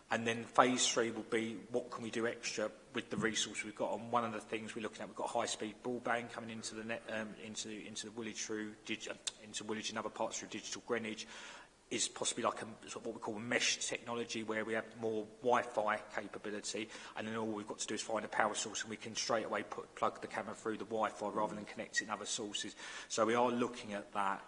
And then phase three will be what can we do extra with the resources we've got. And one of the things we're looking at, we've got high-speed broadband coming into the net, um, into into the Woolwich through into Woolwich and other parts through Digital Greenwich is possibly like a, sort of what we call mesh technology where we have more Wi-Fi capability and then all we've got to do is find a power source and we can straight away put, plug the camera through the Wi-Fi rather than connecting other sources. So we are looking at that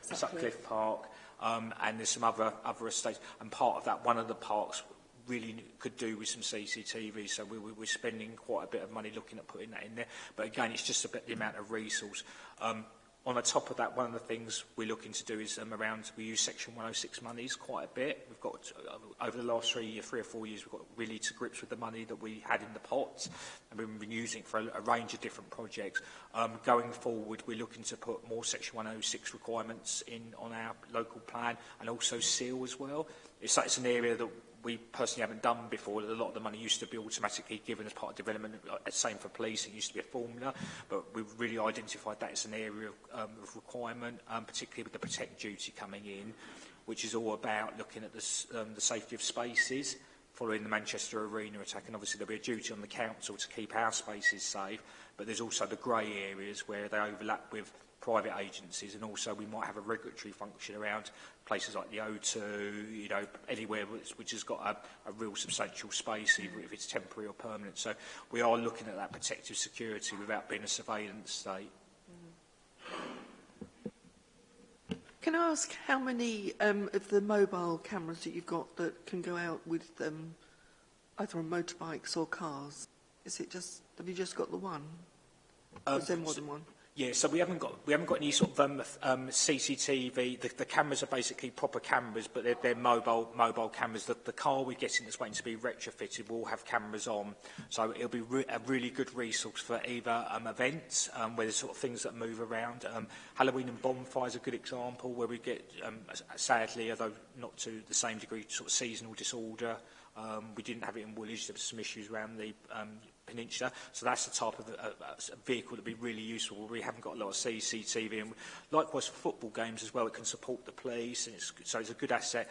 Sutcliffe, Sutcliffe Park, um, and there's some other other estates. And part of that, one of the parks really could do with some CCTV. So we, we, we're spending quite a bit of money looking at putting that in there. But again, it's just about the amount of resource. Um, on the top of that, one of the things we're looking to do is um, around, we use Section 106 monies quite a bit. We've got, uh, over the last three, year, three or four years, we've got really to grips with the money that we had in the pot, and we've been using it for a, a range of different projects. Um, going forward, we're looking to put more Section 106 requirements in on our local plan, and also SEAL as well. It's, it's an area that we personally haven't done before. A lot of the money used to be automatically given as part of development. Uh, same for police, it used to be a formula, but we've really identified that as an area of, um, of requirement, um, particularly with the protect duty coming in, which is all about looking at this, um, the safety of spaces following the Manchester Arena attack. And obviously there'll be a duty on the council to keep our spaces safe, but there's also the grey areas where they overlap with private agencies and also we might have a regulatory function around places like the O2, you know, anywhere which has got a, a real substantial space, even if it's temporary or permanent. So we are looking at that protective security without being a surveillance state. Can I ask how many um, of the mobile cameras that you've got that can go out with um, either on motorbikes or cars? Is it just, have you just got the one? Um, Is there more so, than one? Yeah, so we haven't got we haven't got any sort of um, um, CCTV. The, the cameras are basically proper cameras, but they're, they're mobile mobile cameras. The, the car we're getting that's waiting to be retrofitted will have cameras on, so it'll be re a really good resource for either um, events um, where there's sort of things that move around. Um, Halloween and bonfires are a good example where we get um, sadly, although not to the same degree, sort of seasonal disorder. Um, we didn't have it in Woolwich. There were some issues around the um, Peninsula. So that's the type of uh, uh vehicle that would be really useful. We haven't got a lot of CCTV. And likewise, football games as well, it can support the police. And it's, so it's a good asset.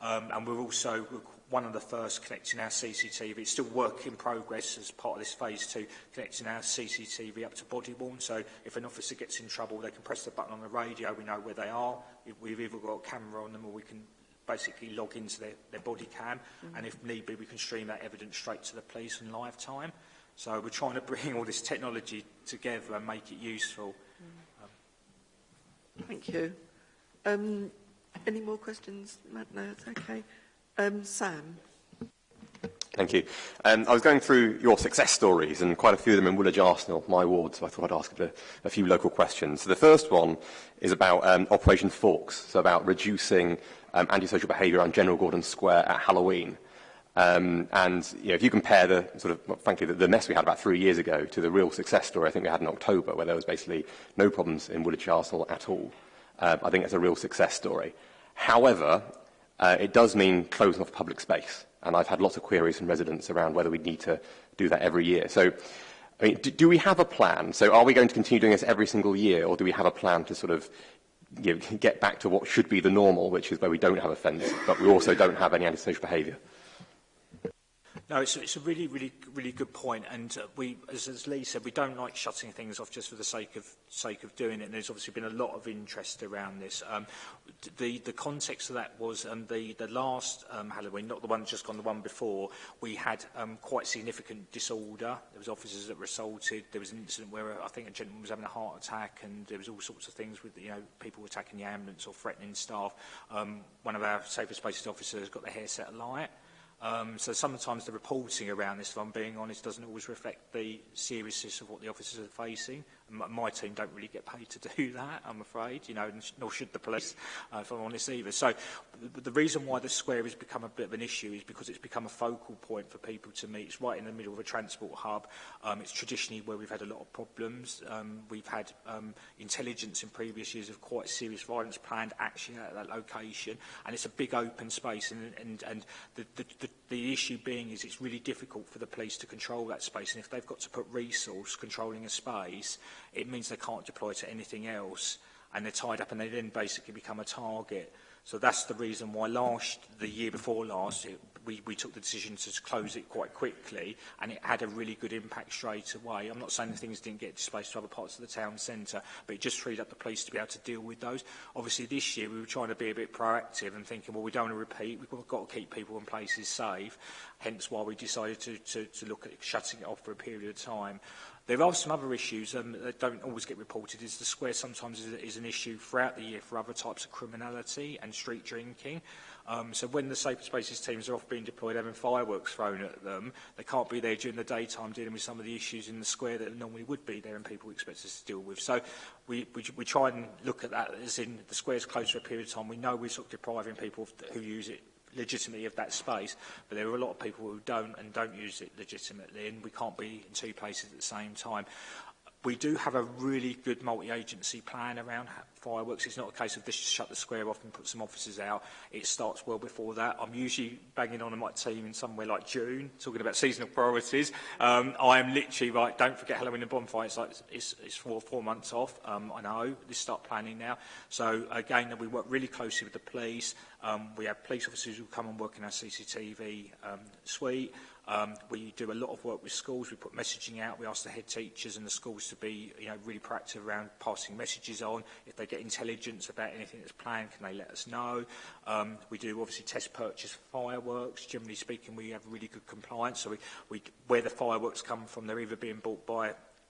Um, and we're also one of the first connecting our CCTV. It's still work in progress as part of this phase two, connecting our CCTV up to body worn. So if an officer gets in trouble, they can press the button on the radio. We know where they are. We've either got a camera on them or we can basically log into their, their body cam. Mm -hmm. And if need be, we can stream that evidence straight to the police in live time. So we're trying to bring all this technology together and make it useful. Um. Thank you. Um, any more questions, Matt? No, it's okay. Um, Sam? Thank you. Um, I was going through your success stories, and quite a few of them in Woolwich Arsenal, my ward, so I thought I'd ask a, a few local questions. So the first one is about um, Operation Forks, so about reducing um, antisocial behaviour on General Gordon Square at Halloween. Um, and you know, if you compare the sort of, well, frankly, the, the mess we had about three years ago to the real success story I think we had in October, where there was basically no problems in Woolwich Arsenal at all, uh, I think it's a real success story. However, uh, it does mean closing off public space, and I've had lots of queries from residents around whether we need to do that every year. So, I mean, do, do we have a plan? So, are we going to continue doing this every single year, or do we have a plan to sort of you know, get back to what should be the normal, which is where we don't have a fence, but we also don't have any antisocial behaviour? No, it's, it's a really, really, really good point. And uh, we, as, as Lee said, we don't like shutting things off just for the sake of sake of doing it. And there's obviously been a lot of interest around this. Um, the the context of that was um, the the last um, Halloween, not the one just gone, the one before. We had um, quite significant disorder. There was officers that were assaulted. There was an incident where uh, I think a gentleman was having a heart attack, and there was all sorts of things with you know people attacking the ambulance or threatening staff. Um, one of our safer spaces officers got their hair set alight. Um, so sometimes the reporting around this, if I'm being honest, doesn't always reflect the seriousness of what the officers are facing my team don't really get paid to do that, I'm afraid, you know, nor should the police, uh, if I'm honest either. So the reason why the square has become a bit of an issue is because it's become a focal point for people to meet. It's right in the middle of a transport hub. Um, it's traditionally where we've had a lot of problems. Um, we've had um, intelligence in previous years of quite serious violence planned actually at that location, and it's a big open space, and, and, and the, the, the The issue being is it's really difficult for the police to control that space. And if they've got to put resource controlling a space, it means they can't deploy to anything else. And they're tied up and they then basically become a target. So that's the reason why last, the year before last, it, we, we took the decision to close it quite quickly and it had a really good impact straight away. I'm not saying the things didn't get displaced to other parts of the town centre, but it just freed up the police to be able to deal with those. Obviously, this year we were trying to be a bit proactive and thinking, well, we don't want to repeat. We've got to keep people and places safe, hence why we decided to, to, to look at shutting it off for a period of time. There are some other issues um, that don't always get reported. Is the square sometimes is, is an issue throughout the year for other types of criminality and street drinking. Um, so when the safer spaces teams are off being deployed having fireworks thrown at them, they can't be there during the daytime dealing with some of the issues in the square that normally would be there and people expect us to deal with. So we, we, we try and look at that as in the square's closed for a period of time. We know we're sort of depriving people who use it legitimately of that space, but there are a lot of people who don't and don't use it legitimately, and we can't be in two places at the same time we do have a really good multi-agency plan around fireworks. It's not a case of just shut the square off and put some officers out. It starts well before that. I'm usually banging on my team in somewhere like June, talking about seasonal priorities. Um, I am literally right. Don't forget Halloween and bonfire. It's like it's, it's four four months off. Um, I know. Let's start planning now. So again, we work really closely with the police. Um, we have police officers who come and work in our CCTV um, suite. Um, we do a lot of work with schools. We put messaging out. We ask the head teachers and the schools to be you know, really proactive around passing messages on. If they get intelligence about anything that's planned, can they let us know? Um, we do obviously test purchase fireworks. Generally speaking, we have really good compliance. So we, we, where the fireworks come from, they're either being bought by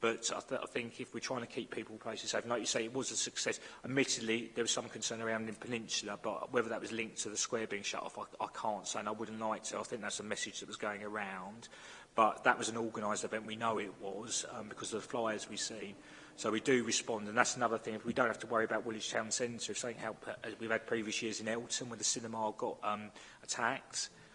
But I, th I think if we're trying to keep people places safe, like you say, it was a success. Admittedly, there was some concern around the peninsula, but whether that was linked to the square being shut off, I, I can't say, and I wouldn't like to. I think that's a message that was going around. But that was an organised event, we know it was, um, because of the flyers we've seen. So we do respond, and that's another thing. If we don't have to worry about Woolwich Town Centre, if something helped, as uh, we've had previous years in Elton, where the cinema got um, attacked,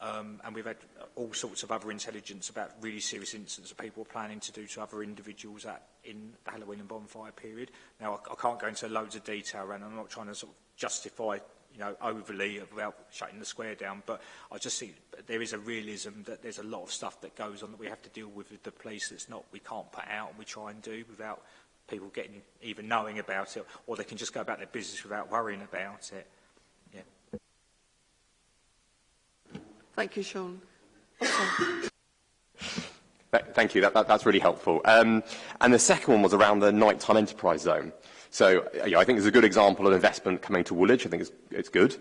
Um, and we've had all sorts of other intelligence about really serious incidents that people are planning to do to other individuals at, in the Halloween and bonfire period. Now, I, I can't go into loads of detail, and I'm not trying to sort of justify you know, overly about shutting the square down, but I just see there is a realism that there's a lot of stuff that goes on that we have to deal with with the police that's not, we can't put out and we try and do without people getting even knowing about it, or they can just go about their business without worrying about it. Thank you, Sean. Okay. Thank you. That, that, that's really helpful. Um, and the second one was around the nighttime enterprise zone. So uh, you I think it's a good example of investment coming to Woolwich. I think it's, it's good.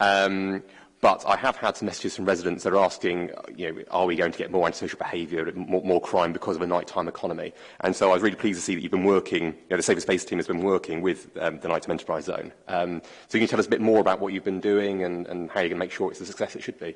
Um, but I have had some messages from residents that are asking, uh, you know, are we going to get more antisocial behaviour, more, more crime because of a nighttime economy? And so I was really pleased to see that you've been working, you know, the Safer Space team has been working with um, the Nighttime Enterprise Zone. Um, so can you tell us a bit more about what you've been doing and, and how you're going to make sure it's the success it should be?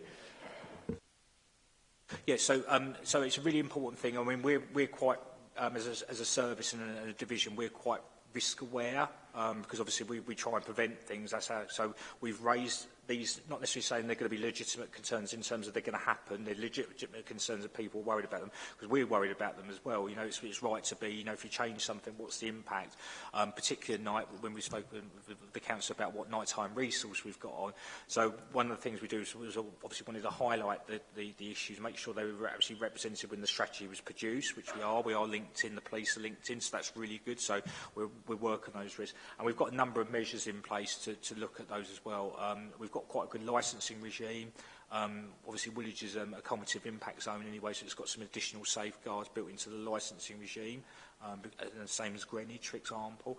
Yeah, so um, so it's a really important thing. I mean, we're we're quite um, as a, as a service and a, and a division, we're quite risk aware um, because obviously we, we try and prevent things. That's how, so we've raised these not necessarily saying they're going to be legitimate concerns in terms of they're going to happen, they're legitimate concerns of people worried about them, because we're worried about them as well. You know, it's, it's right to be, you know, if you change something, what's the impact? Um, particularly at night, when we spoke with the council about what nighttime resource we've got on. So one of the things we do is, was obviously wanted to highlight the, the, the issues, make sure they were actually represented when the strategy was produced, which we are. We are linked in, the police are linked in, so that's really good. So we're, we're working those risks. And we've got a number of measures in place to, to look at those as well. Um, we've got quite a good licensing regime. Um, obviously, Woolwich is um, a cumulative impact zone anyway, so it's got some additional safeguards built into the licensing regime, um, and the same as Greenwich, for example.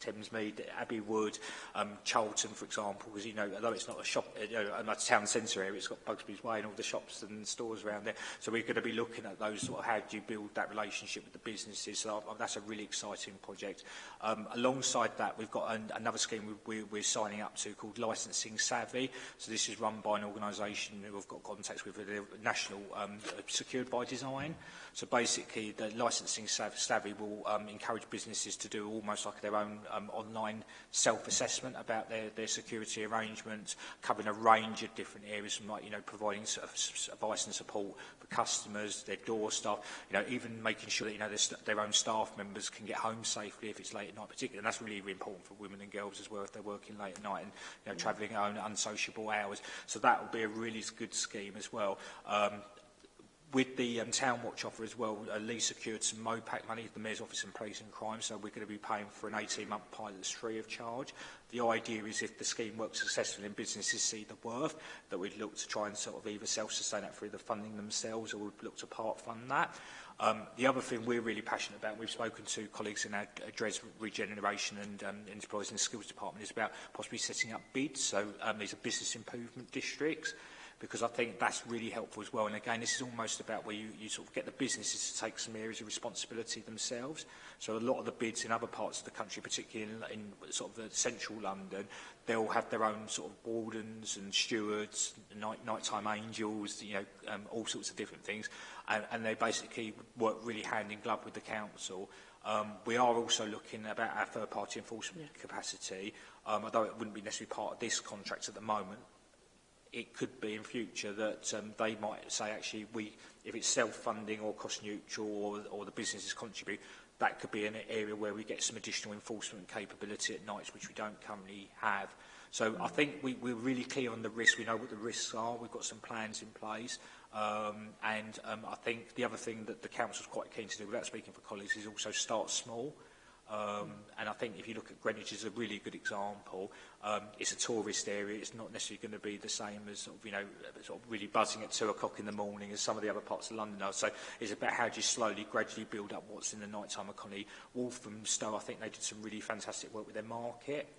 Thames Mead, Abbey Wood, um, Charlton, for example, because, you know, although it's not a shop, you know, a town centre area, it's got Bugsby's Way and all the shops and stores around there. So we're going to be looking at those, sort of, how do you build that relationship with the businesses? So uh, that's a really exciting project. Um, alongside that, we've got an, another scheme we, we, we're signing up to called Licensing Savvy. So this is run by an organisation who I've got contacts with, the national um, secured by design. Mm -hmm. So basically, the licensing savvy will um, encourage businesses to do almost like their own um, online self-assessment about their, their security arrangements, covering a range of different areas from like, you know, providing sort of advice and support for customers, their door staff, you know, even making sure that, you know, their, their own staff members can get home safely if it's late at night particularly. And that's really, really important for women and girls as well if they're working late at night and, you know, travelling at unsociable hours. So that will be a really good scheme as well. Um, with the um, town watch offer as well, uh, Lee secured some MOPAC money, the Mayor's Office and Police and Crime, so we're going to be paying for an 18-month pilot that's free of charge. The idea is if the scheme works successfully and businesses see the worth, that we'd look to try and sort of either self-sustain that through the funding themselves or we'd look to part fund that. Um, the other thing we're really passionate about, we've spoken to colleagues in our address uh, Regeneration and um, Enterprise and Skills Department, is about possibly setting up bids. So um, these are business improvement districts because I think that's really helpful as well. And again, this is almost about where you, you sort of get the businesses to take some areas of responsibility themselves. So a lot of the bids in other parts of the country, particularly in, in sort of the central London, they'll have their own sort of wardens and stewards, night, nighttime angels, you know, um, all sorts of different things. And, and they basically work really hand in glove with the council. Um, we are also looking about our third-party enforcement yeah. capacity, um, although it wouldn't be necessarily part of this contract at the moment, it could be in future that um, they might say actually we if it's self-funding or cost neutral or, or the businesses contribute that could be an area where we get some additional enforcement capability at nights which we don't currently have so I mm. think we, we're really clear on the risk we know what the risks are we've got some plans in place um, and um, I think the other thing that the council's quite keen to do without speaking for colleagues is also start small mm Um, and I think if you look at Greenwich is a really good example, um, it's a tourist area. It's not necessarily going to be the same as sort of, you know sort of really buzzing at two o'clock in the morning as some of the other parts of London are. So it's about how do you slowly, gradually build up what's in the nighttime economy. Stowe, I think they did some really fantastic work with their market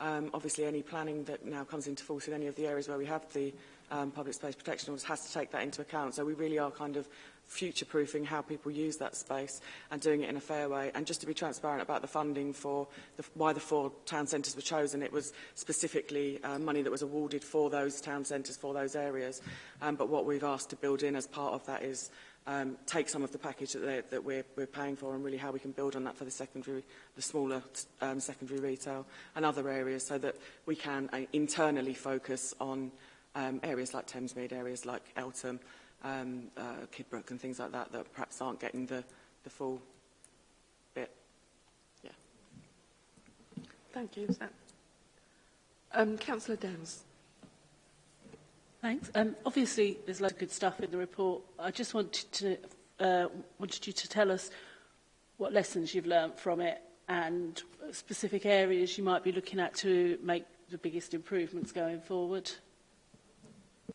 Um, obviously, any planning that now comes into force in any of the areas where we have the um, public space protection orders has to take that into account. So we really are kind of future-proofing how people use that space and doing it in a fair way. And just to be transparent about the funding for the, why the four town centres were chosen, it was specifically uh, money that was awarded for those town centres, for those areas. Um, but what we've asked to build in as part of that is um, take some of the package that, that we're, we're paying for and really how we can build on that for the secondary, the smaller um, secondary retail and other areas so that we can uh, internally focus on um, areas like Thames areas like Eltham, um, uh, Kidbrook and things like that that perhaps aren't getting the, the full bit. Yeah. Thank you, Sam. Um, Councillor Downs. Thanks. Um, obviously, there's lots of good stuff in the report. I just wanted to uh, wanted you to tell us what lessons you've learned from it and specific areas you might be looking at to make the biggest improvements going forward.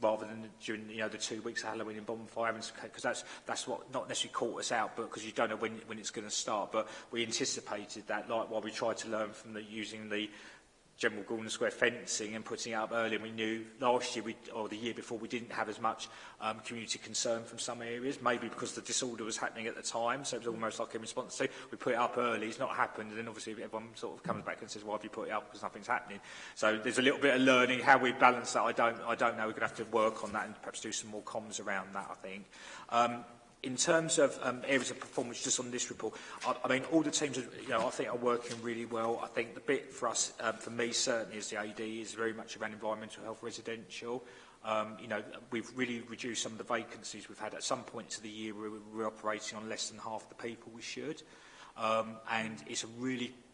rather than during you know the two weeks of Halloween and bonfire, because that's that's what not necessarily caught us out, but because you don't know when when it's going to start. But we anticipated that, like while we tried to learn from the using the general Gordon Square fencing and putting up early. And we knew last year we, or the year before we didn't have as much um, community concern from some areas, maybe because the disorder was happening at the time. So it was almost like a response to we put it up early, it's not happened. And then obviously everyone sort of comes back and says, why have you put it up? Because nothing's happening. So there's a little bit of learning how we balance that. I don't, I don't know. We're going to have to work on that and perhaps do some more comms around that, I think. Um, in terms of um, areas of performance, just on this report, I, I mean, all the teams, are, you know, I think are working really well. I think the bit for us, um, for me certainly is the AD, is very much around environmental health residential. Um, you know, we've really reduced some of the vacancies we've had. At some points of the year, we were operating on less than half the people we should. Um, and it's a really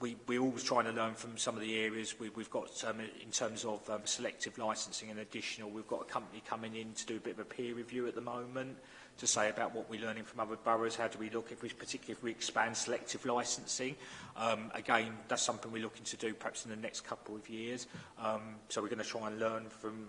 we, we're always trying to learn from some of the areas we, we've got um, in terms of um, selective licensing and additional. We've got a company coming in to do a bit of a peer review at the moment to say about what we're learning from other boroughs, how do we look, if we, particularly if we expand selective licensing. Um, again, that's something we're looking to do perhaps in the next couple of years. Um, so we're going to try and learn from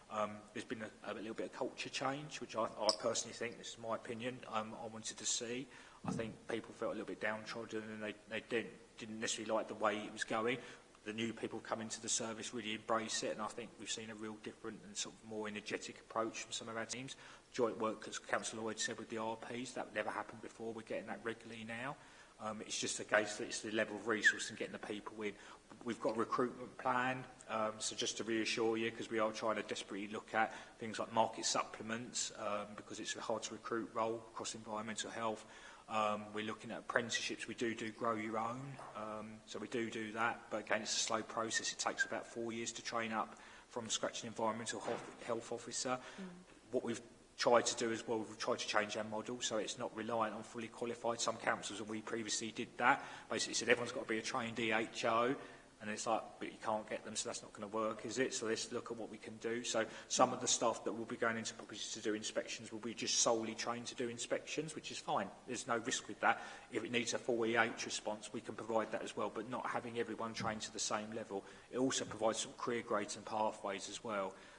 Um, there's been a, a, little bit of culture change, which I, I personally think, this is my opinion, um, I wanted to see. I think people felt a little bit downtrodden and they, they didn't, didn't necessarily like the way it was going. The new people coming to the service really embrace it, and I think we've seen a real different and sort of more energetic approach from some of our teams. Joint work, as Councillor Lloyd said, with the RPs, that never happened before. We're getting that regularly now. Um, it's just a case that it's the level of resource and getting the people in. We've got a recruitment plan, um, so just to reassure you, because we are trying to desperately look at things like market supplements, um, because it's a hard to recruit role across environmental health. Um, we're looking at apprenticeships. We do do grow your own, um, so we do do that. But again, it's a slow process. It takes about four years to train up from scratch an environmental health, health officer. Mm. What we've tried to do as well, we've tried to change our model so it's not reliant on fully qualified. Some councils, and we previously did that, basically said everyone's got to be a trained EHO, and it's like, but you can't get them, so that's not going to work, is it? So let's look at what we can do. So some of the staff that will be going into properties to do inspections will be just solely trained to do inspections, which is fine. There's no risk with that. If it needs a full EH response, we can provide that as well, but not having everyone trained to the same level. It also provides some career grades and pathways as well.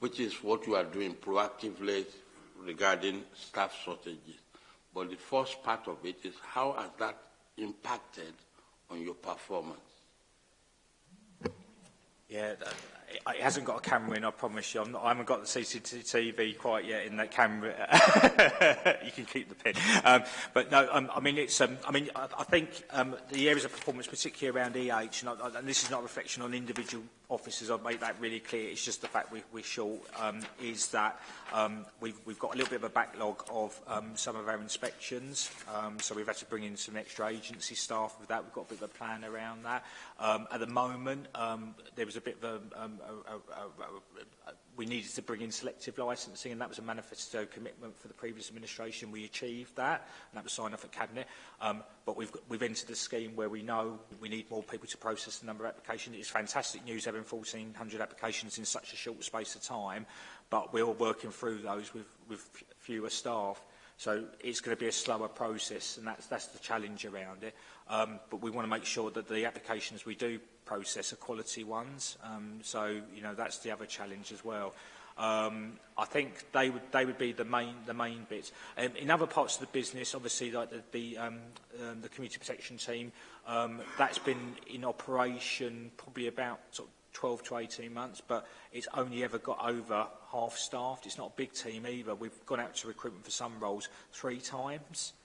which is what you are doing proactively regarding staff shortages. But the first part of it is how has that impacted on your performance. Yeah, that, it hasn't got a camera in, I promise you. I'm not, I haven't got the CCTV quite yet in that camera. you can keep the pin. Um, but no, um, I mean, it's, um, I, mean I, I think um, the areas of performance, particularly around EH, and, I, and this is not a reflection on individual officers, I'd make that really clear. It's just the fact we, we're short, um, is that um, we've, we've got a little bit of a backlog of um, some of our inspections. Um, so we've had to bring in some extra agency staff with that. We've got a bit of a plan around that. Um, at the moment, um, there was a bit of a, um, we needed to bring in selective licensing and that was a manifesto commitment for the previous administration. We achieved that and that was signed off at Cabinet. Um, but we've, got, we've entered a scheme where we know we need more people to process the number of applications. It's fantastic news having 1,400 applications in such a short space of time, but we're working through those with, with fewer staff. So it's going to be a slower process and that's, that's the challenge around it. Um, but we want to make sure that the applications we do process are quality ones. Um, so, you know, that's the other challenge as well. Um, I think they would they would be the main the main bits. Um, in other parts of the business, obviously, like the the, um, um, the community protection team, um, that's been in operation probably about sort of 12 to 18 months, but it's only ever got over half-staffed. It's not a big team either. We've gone out to recruitment for some roles three times.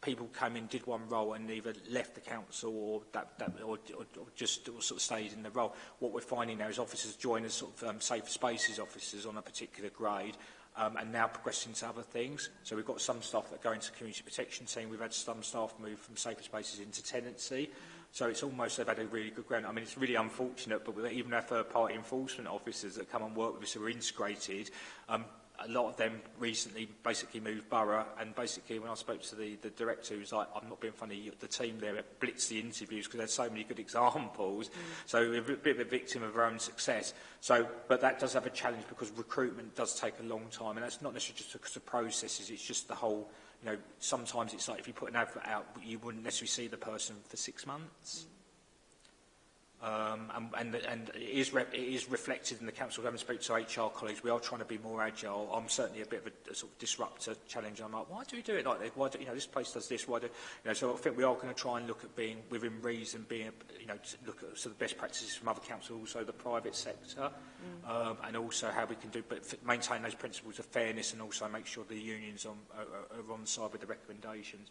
people came in, did one role and either left the council or, that, that, or, or, or just or sort of stayed in the role. What we're finding now is officers join as sort of um, safe spaces officers on a particular grade um, and now progressing to other things. So we've got some staff that go into community protection team. We've had some staff move from safer spaces into tenancy. So it's almost they've had a really good ground. I mean, it's really unfortunate, but even our third-party enforcement officers that come and work with us who are integrated, um, a lot of them recently basically moved borough and basically when I spoke to the, the director was like I'm not being funny the team there blitzed the interviews because there's so many good examples mm. so we're a bit of a victim of our own success so but that does have a challenge because recruitment does take a long time and that's not necessarily just because of processes it's just the whole you know sometimes it's like if you put an advert out you wouldn't necessarily see the person for six months mm. Um, and, and, and it, is rep, it is reflected in the council. Having spoke to HR colleagues, we are trying to be more agile. I'm certainly a bit of a, a sort of disruptor challenge. I'm like, why do we do it like this? Why do you know this place does this? Why do you know? So I think we are going to try and look at being within reason, being you know, look at so the best practices from other councils, also the private sector, mm. um, and also how we can do, but maintain those principles of fairness and also make sure the unions on, are, are on side with the recommendations.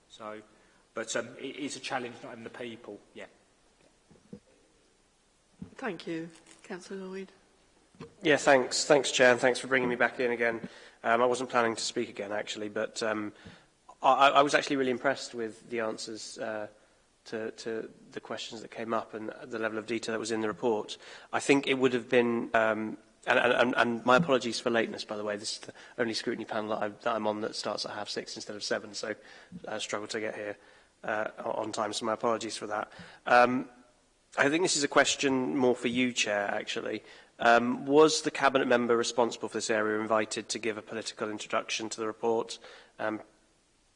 So, but um, it is a challenge not having the people, yeah. Thank you. Councillor Lloyd. Yeah, thanks. Thanks, Chair, and thanks for bringing me back in again. Um, I wasn't planning to speak again, actually, but um, I, I was actually really impressed with the answers uh, to, to the questions that came up and the level of detail that was in the report. I think it would have been um, And, and, and my apologies for lateness, by the way. This is the only scrutiny panel that, I, that I'm on that starts at half six instead of seven, so I struggled to get here uh, on time, so my apologies for that. Um, I think this is a question more for you, Chair, actually. Um, was the Cabinet member responsible for this area invited to give a political introduction to the report um,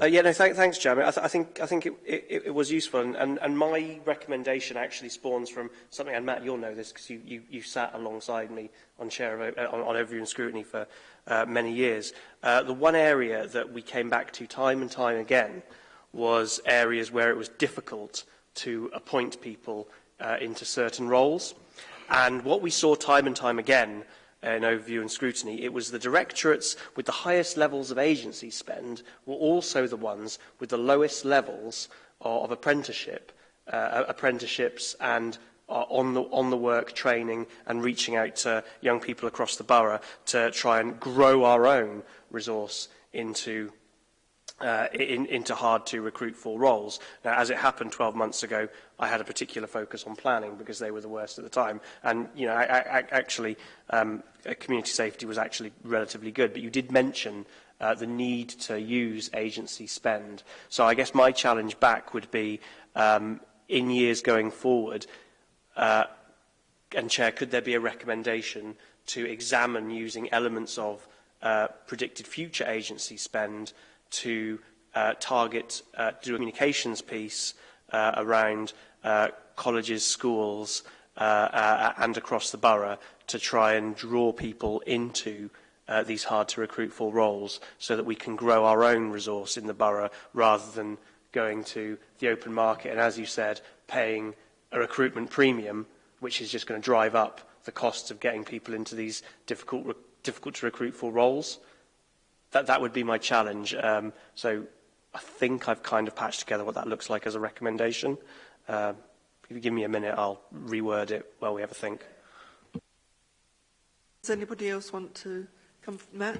Uh, yeah, no, th thanks, Chairman. I, th I think, I think it, it, it was useful, and, and, and my recommendation actually spawns from something, and Matt, you'll know this because you, you, you sat alongside me on chair of, uh, on, on overview scrutiny for uh, many years. Uh, the one area that we came back to time and time again was areas where it was difficult to appoint people uh, into certain roles. And what we saw time and time again uh, in overview and scrutiny, it was the directorates with the highest levels of agency spend were also the ones with the lowest levels of, of apprenticeship, uh, apprenticeships and uh, on, the, on the work training and reaching out to young people across the borough to try and grow our own resource into uh, in, into hard to recruit for roles. Now, as it happened 12 months ago, I had a particular focus on planning because they were the worst at the time. And, you know, I, I, actually, um, uh, community safety was actually relatively good. But you did mention uh, the need to use agency spend. So I guess my challenge back would be, um, in years going forward, uh, and Chair, could there be a recommendation to examine using elements of uh, predicted future agency spend to uh, target uh, do a communications piece uh, around uh, colleges, schools uh, uh, and across the borough to try and draw people into uh, these hard to recruit for roles so that we can grow our own resource in the borough rather than going to the open market and as you said paying a recruitment premium which is just going to drive up the costs of getting people into these difficult difficult to recruit for roles. Uh, that, that would be my challenge. Um, so I think I've kind of patched together what that looks like as a recommendation. Um, if you give me a minute, I'll reword it while we have a think. Does anybody else want to come? Matt?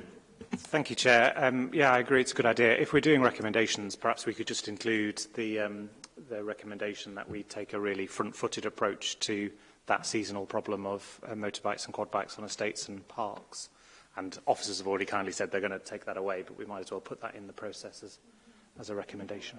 Thank you, Chair. Um, yeah, I agree it's a good idea. If we're doing recommendations, perhaps we could just include the, um, the recommendation that we take a really front-footed approach to that seasonal problem of uh, motorbikes and quad bikes on estates and parks. Uh, And officers have already kindly said they're going to take that away, but we might as well put that in the process as, as a recommendation.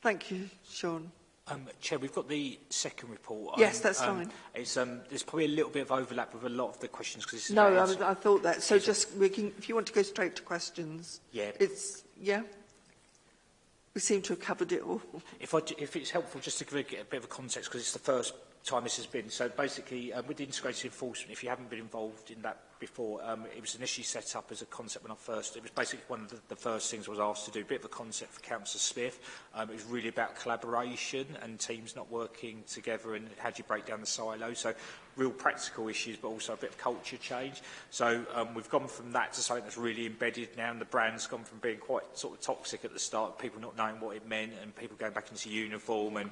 Thank you, Sean. Um, Chair, we've got the second report. Um, yes, that's um, fine. It's, um, there's probably a little bit of overlap with a lot of the questions. Cause no, I, was, I thought that. So just, we can, if you want to go straight to questions. Yeah. It's, yeah. We seem to have covered it all. If, I, if it's helpful, just to give a, a bit of a context, because it's the first time this has been. So basically, um, with the integrated enforcement, if you haven't been involved in that before. Um, it was initially set up as a concept when I first, it was basically one of the, the first things I was asked to do, a bit of a concept for Councillor Smith. Um, it was really about collaboration and teams not working together and how do you break down the silo. So real practical issues, but also a bit of culture change. So um, we've gone from that to something that's really embedded now, and the brand's gone from being quite sort of toxic at the start, people not knowing what it meant, and people going back into uniform, and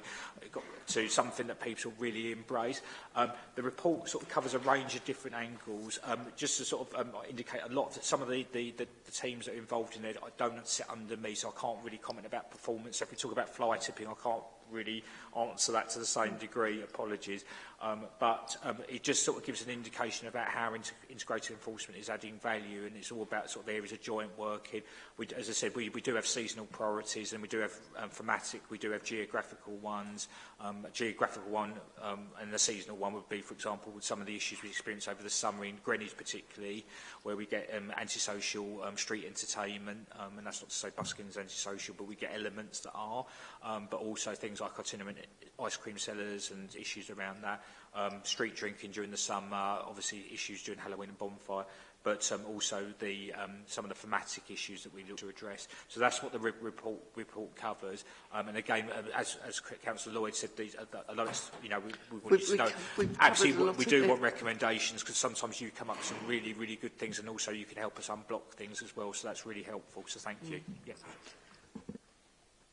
got to something that people really embrace. Um, the report sort of covers a range of different angles, um, just to sort of um, indicate a lot that some of the, the, the, the teams that are involved in it I don't sit under me, so I can't really comment about performance. So if we talk about fly tipping, I can't really answer that to the same degree, apologies. Um, but um, it just sort of gives an indication about how in integrated enforcement is adding value and it's all about sort of areas of joint working. We, as I said, we, we do have seasonal priorities and we do have um, thematic, we do have geographical ones. Um, a geographical one um, and the seasonal one would be, for example, with some of the issues we experience over the summer in Greenwich particularly, where we get um, antisocial um, street entertainment, um, and that's not to say busking is antisocial, but we get elements that are, um, but also things like itinerant ice cream sellers and issues around that, um, street drinking during the summer, obviously issues during Halloween and bonfire, but um, also the, um, some of the thematic issues that we look to address. So that's what the re report, report covers. Um, and again, um, as, as Councillor Lloyd said, these, uh, lot of, you know, we, we want we, you to we, know, we actually we, we do want recommendations because sometimes you come up with some really, really good things and also you can help us unblock things as well. So that's really helpful. So thank mm. you. Yeah.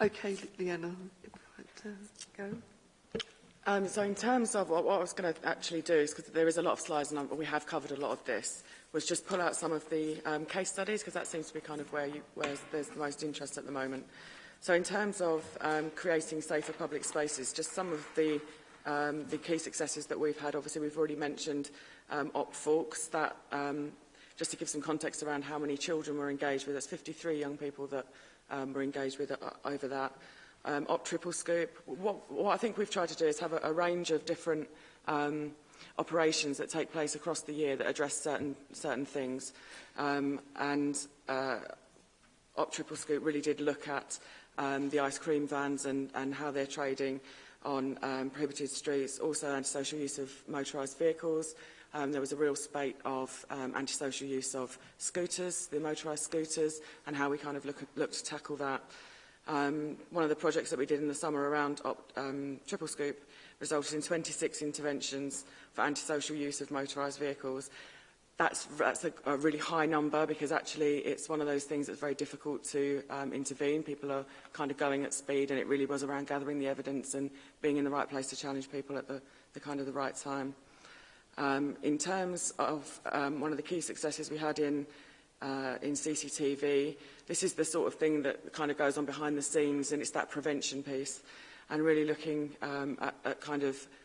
Okay, Leanna, to go? Um, so in terms of what, what I was going to actually do is because there is a lot of slides and we have covered a lot of this was just pull out some of the um, case studies because that seems to be kind of where, you, where there's the most interest at the moment. So in terms of um, creating safer public spaces, just some of the, um, the key successes that we've had, obviously we've already mentioned um, Op Forks, that um, just to give some context around how many children were engaged with, that's 53 young people that um, were engaged with uh, over that um, up triple scoop. What, what I think we've tried to do is have a, a range of different um, operations that take place across the year that address certain certain things. Um, and uh, Op Triple Scoop really did look at um, the ice cream vans and, and how they're trading on um, prohibited streets, also antisocial use of motorised vehicles. Um, there was a real spate of um, antisocial use of scooters, the motorised scooters, and how we kind of look, look to tackle that. Um, one of the projects that we did in the summer around op, um, Triple Scoop resulted in 26 interventions for antisocial use of motorised vehicles. That's, that's a, a really high number because actually it's one of those things that's very difficult to um, intervene. People are kind of going at speed and it really was around gathering the evidence and being in the right place to challenge people at the, the kind of the right time. Um, in terms of um, one of the key successes we had in uh, in CCTV. This is the sort of thing that kind of goes on behind the scenes and it's that prevention piece and really looking um, at, at kind of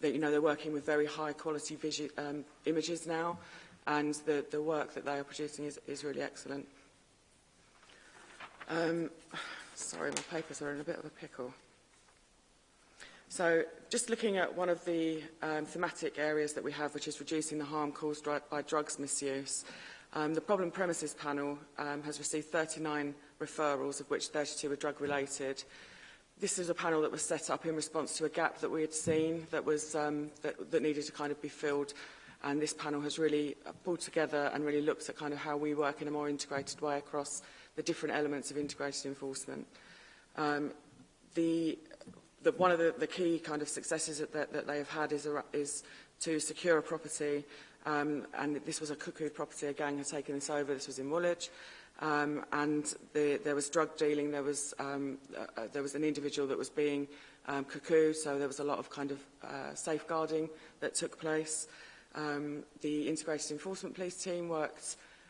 they, you know, they're working with very high quality visu um, images now, and the, the work that they are producing is, is really excellent. Um, sorry, my papers are in a bit of a pickle. So just looking at one of the um, thematic areas that we have, which is reducing the harm caused by drugs misuse. Um, the Problem Premises panel um, has received 39 referrals, of which 32 were drug-related. This is a panel that was set up in response to a gap that we had seen that, was, um, that, that needed to kind of be filled. And this panel has really uh, pulled together and really looked at kind of how we work in a more integrated way across the different elements of integrated enforcement. Um, the, the, one of the, the key kind of successes that, that, that they have had is, a, is to secure a property Um, and this was a cuckoo property a gang had taken this over. This was in Woolwich. Um, and the, there was drug dealing. There was, um, uh, uh, there was an individual that was being um, cuckoo. So there was a lot of kind of uh, safeguarding that took place. Um, the Integrated Enforcement Police team worked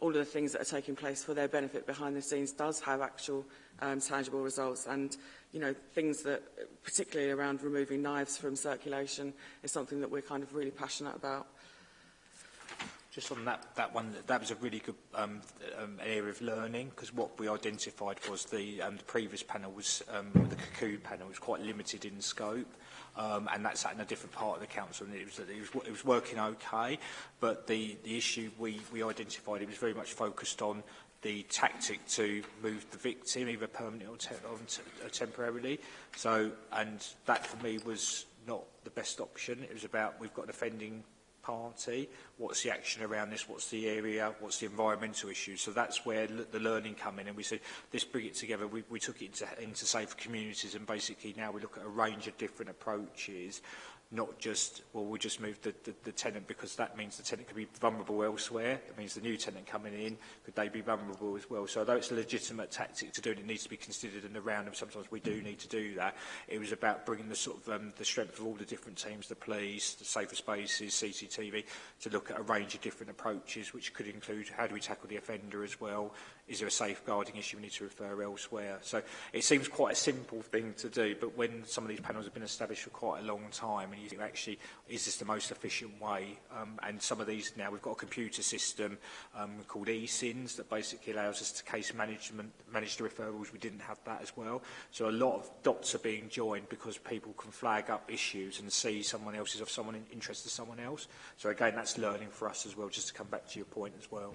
all of the things that are taking place for their benefit behind the scenes does have actual um, tangible results. And you know, things that, particularly around removing knives from circulation, is something that we're kind of really passionate about. Just on that, that one, that was a really good um, um, area of learning because what we identified was the, um, the previous panel was, um, the cocoon panel was quite limited in scope um, and that sat in a different part of the council and it was, it was, it was working okay but the, the issue we, we identified it was very much focused on the tactic to move the victim either permanently or, te or, te or temporarily. So, and that for me was not the best option. It was about we've got an offending party, what's the action around this, what's the area, what's the environmental issue. So that's where the learning come in and we said, let's bring it together. We, we took it into, into safe communities and basically now we look at a range of different approaches not just, well, we'll just move the, the, the tenant because that means the tenant could be vulnerable elsewhere. It means the new tenant coming in, could they be vulnerable as well? So although it's a legitimate tactic to do it, it needs to be considered in the round and sometimes we do need to do that, it was about bringing the sort of um, the strength of all the different teams, the police, the safer spaces, CCTV, to look at a range of different approaches, which could include how do we tackle the offender as well, is there a safeguarding issue we need to refer elsewhere? So it seems quite a simple thing to do, but when some of these panels have been established for quite a long time, and you think actually, is this the most efficient way? Um, and some of these now, we've got a computer system um, called eSINs that basically allows us to case management, manage the referrals. We didn't have that as well. So a lot of dots are being joined because people can flag up issues and see someone else's is of someone in interest to someone else. So again, that's learning for us as well, just to come back to your point as well.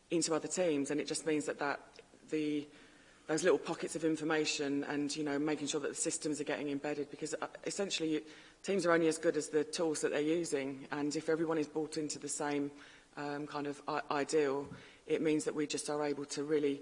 into other teams and it just means that that the those little pockets of information and you know making sure that the systems are getting embedded because uh, essentially teams are only as good as the tools that they're using and if everyone is bought into the same um, kind of ideal it means that we just are able to really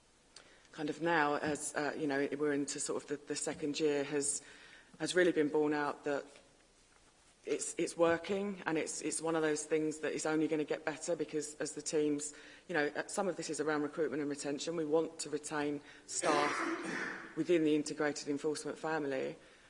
kind of now, as, uh, you know, we're into sort of the, the second year, has, has really been borne out that it's it's working and it's it's one of those things that is only going to get better because as the teams you know uh, some of this is around recruitment and retention we want to retain staff within the integrated enforcement family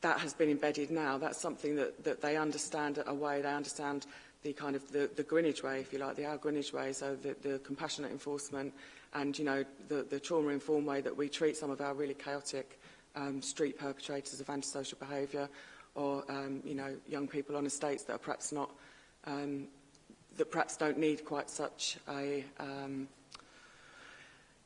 that has been embedded now. That's something that, that they understand a way. They understand the kind of the, the Greenwich way, if you like, the our Greenwich way, so the, the compassionate enforcement and, you know, the, the trauma-informed way that we treat some of our really chaotic um, street perpetrators of antisocial behaviour or um, you know, young people on estates that are perhaps not, um, that perhaps don't need quite such a, um,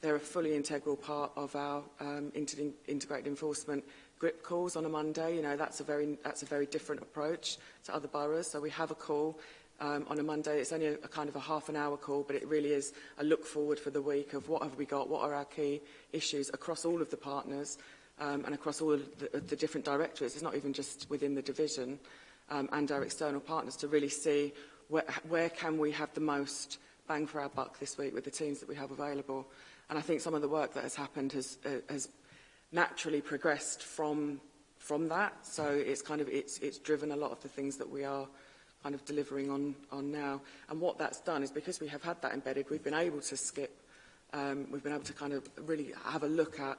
They're a fully integral part of our um, integrated enforcement grip calls on a Monday. You know, that's a very, that's a very different approach to other boroughs. So we have a call um, on a Monday. It's only a, a kind of a half an hour call, but it really is a look forward for the week of what have we got, what are our key issues across all of the partners, um, and across all the, the different directorates. It's not even just within the division um, and our external partners to really see where, where can we have the most bang for our buck this week with the teams that we have available. And I think some of the work that has happened has, uh, has naturally progressed from from that. So it's kind of it's it's driven a lot of the things that we are kind of delivering on on now. And what that's done is because we have had that embedded, we've been able to skip. Um, we've been able to kind of really have a look at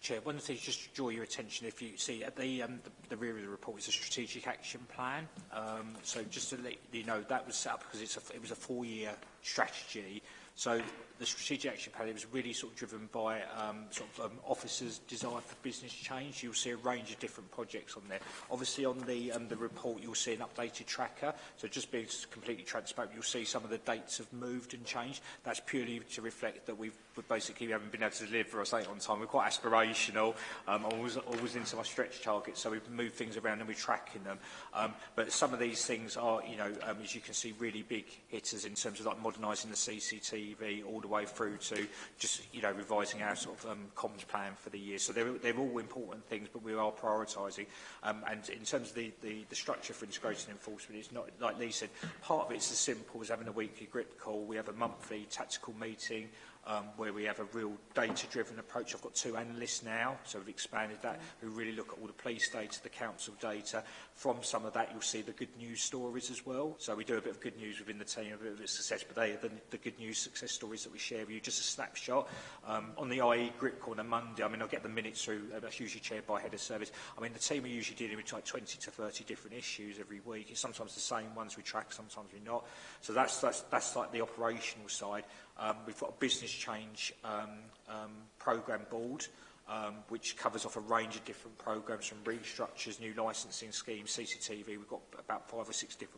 Chair, one thing just to draw your attention if you see at the, um, the, the rear of the report is a strategic action plan. Um, so just to let you know, that was set up because it's a, it was a four-year strategy. So the strategic action plan it was really sort of driven by um, sort of um, officers' desire for business change. You'll see a range of different projects on there. Obviously, on the um, the report, you'll see an updated tracker. So just being completely transparent, you'll see some of the dates have moved and changed. That's purely to reflect that we've we basically haven't been able to deliver or something on time. We're quite aspirational, um, always, always into our stretch targets. So we've moved things around and we're tracking them. Um, but some of these things are, you know, um, as you can see, really big hitters in terms of like modernizing the CCTV, all the the way through to just, you know, revising our sort of um, comms plan for the year. So they're, they're all important things, but we are prioritising. Um, and in terms of the, the, the structure for integrated enforcement, it's not, like Lee said, part of it's as simple as having a weekly grip call. We have a monthly tactical meeting um, where we have a real data-driven approach. I've got two analysts now, so we've expanded that, mm. who really look at all the police data, the council data. From some of that, you'll see the good news stories as well. So we do a bit of good news within the team, a bit of success, but they are the, the good news success stories that we share with you, just a snapshot. Um, on the IE grip corner Monday, I mean, I'll get the minutes through, uh, that's usually chaired by head of service. I mean, the team are usually dealing with like 20 to 30 different issues every week. It's sometimes the same ones we track, sometimes we're not. So that's, that's, that's like the operational side. Um, we've got a business change um, um, program board um, which covers off a range of different programs from restructures, new licensing schemes, CCTV. We've got about five or six different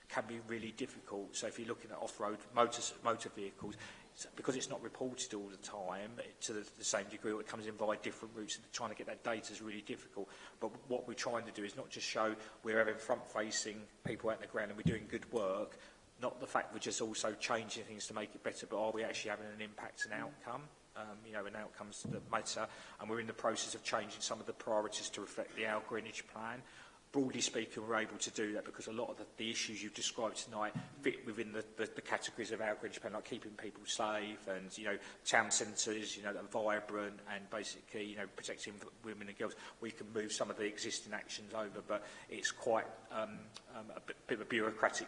can be really difficult. So if you're looking at off-road motor, motor vehicles, because it's not reported all the time to the, the same degree, or it comes in via different routes, and trying to get that data is really difficult. But what we're trying to do is not just show we're having front-facing people out on the ground and we're doing good work, not the fact we're just also changing things to make it better, but are we actually having an impact and outcome? Um, you know, and outcomes that matter, and we're in the process of changing some of the priorities to reflect the our Greenwich plan broadly speaking, we're able to do that because a lot of the, the issues you've described tonight fit within the, the, the categories of outreach, Greenwich Plan, like keeping people safe and, you know, town centres, you know, that are vibrant and basically, you know, protecting women and girls. We can move some of the existing actions over, but it's quite um, um, a bit, bit of a bureaucratic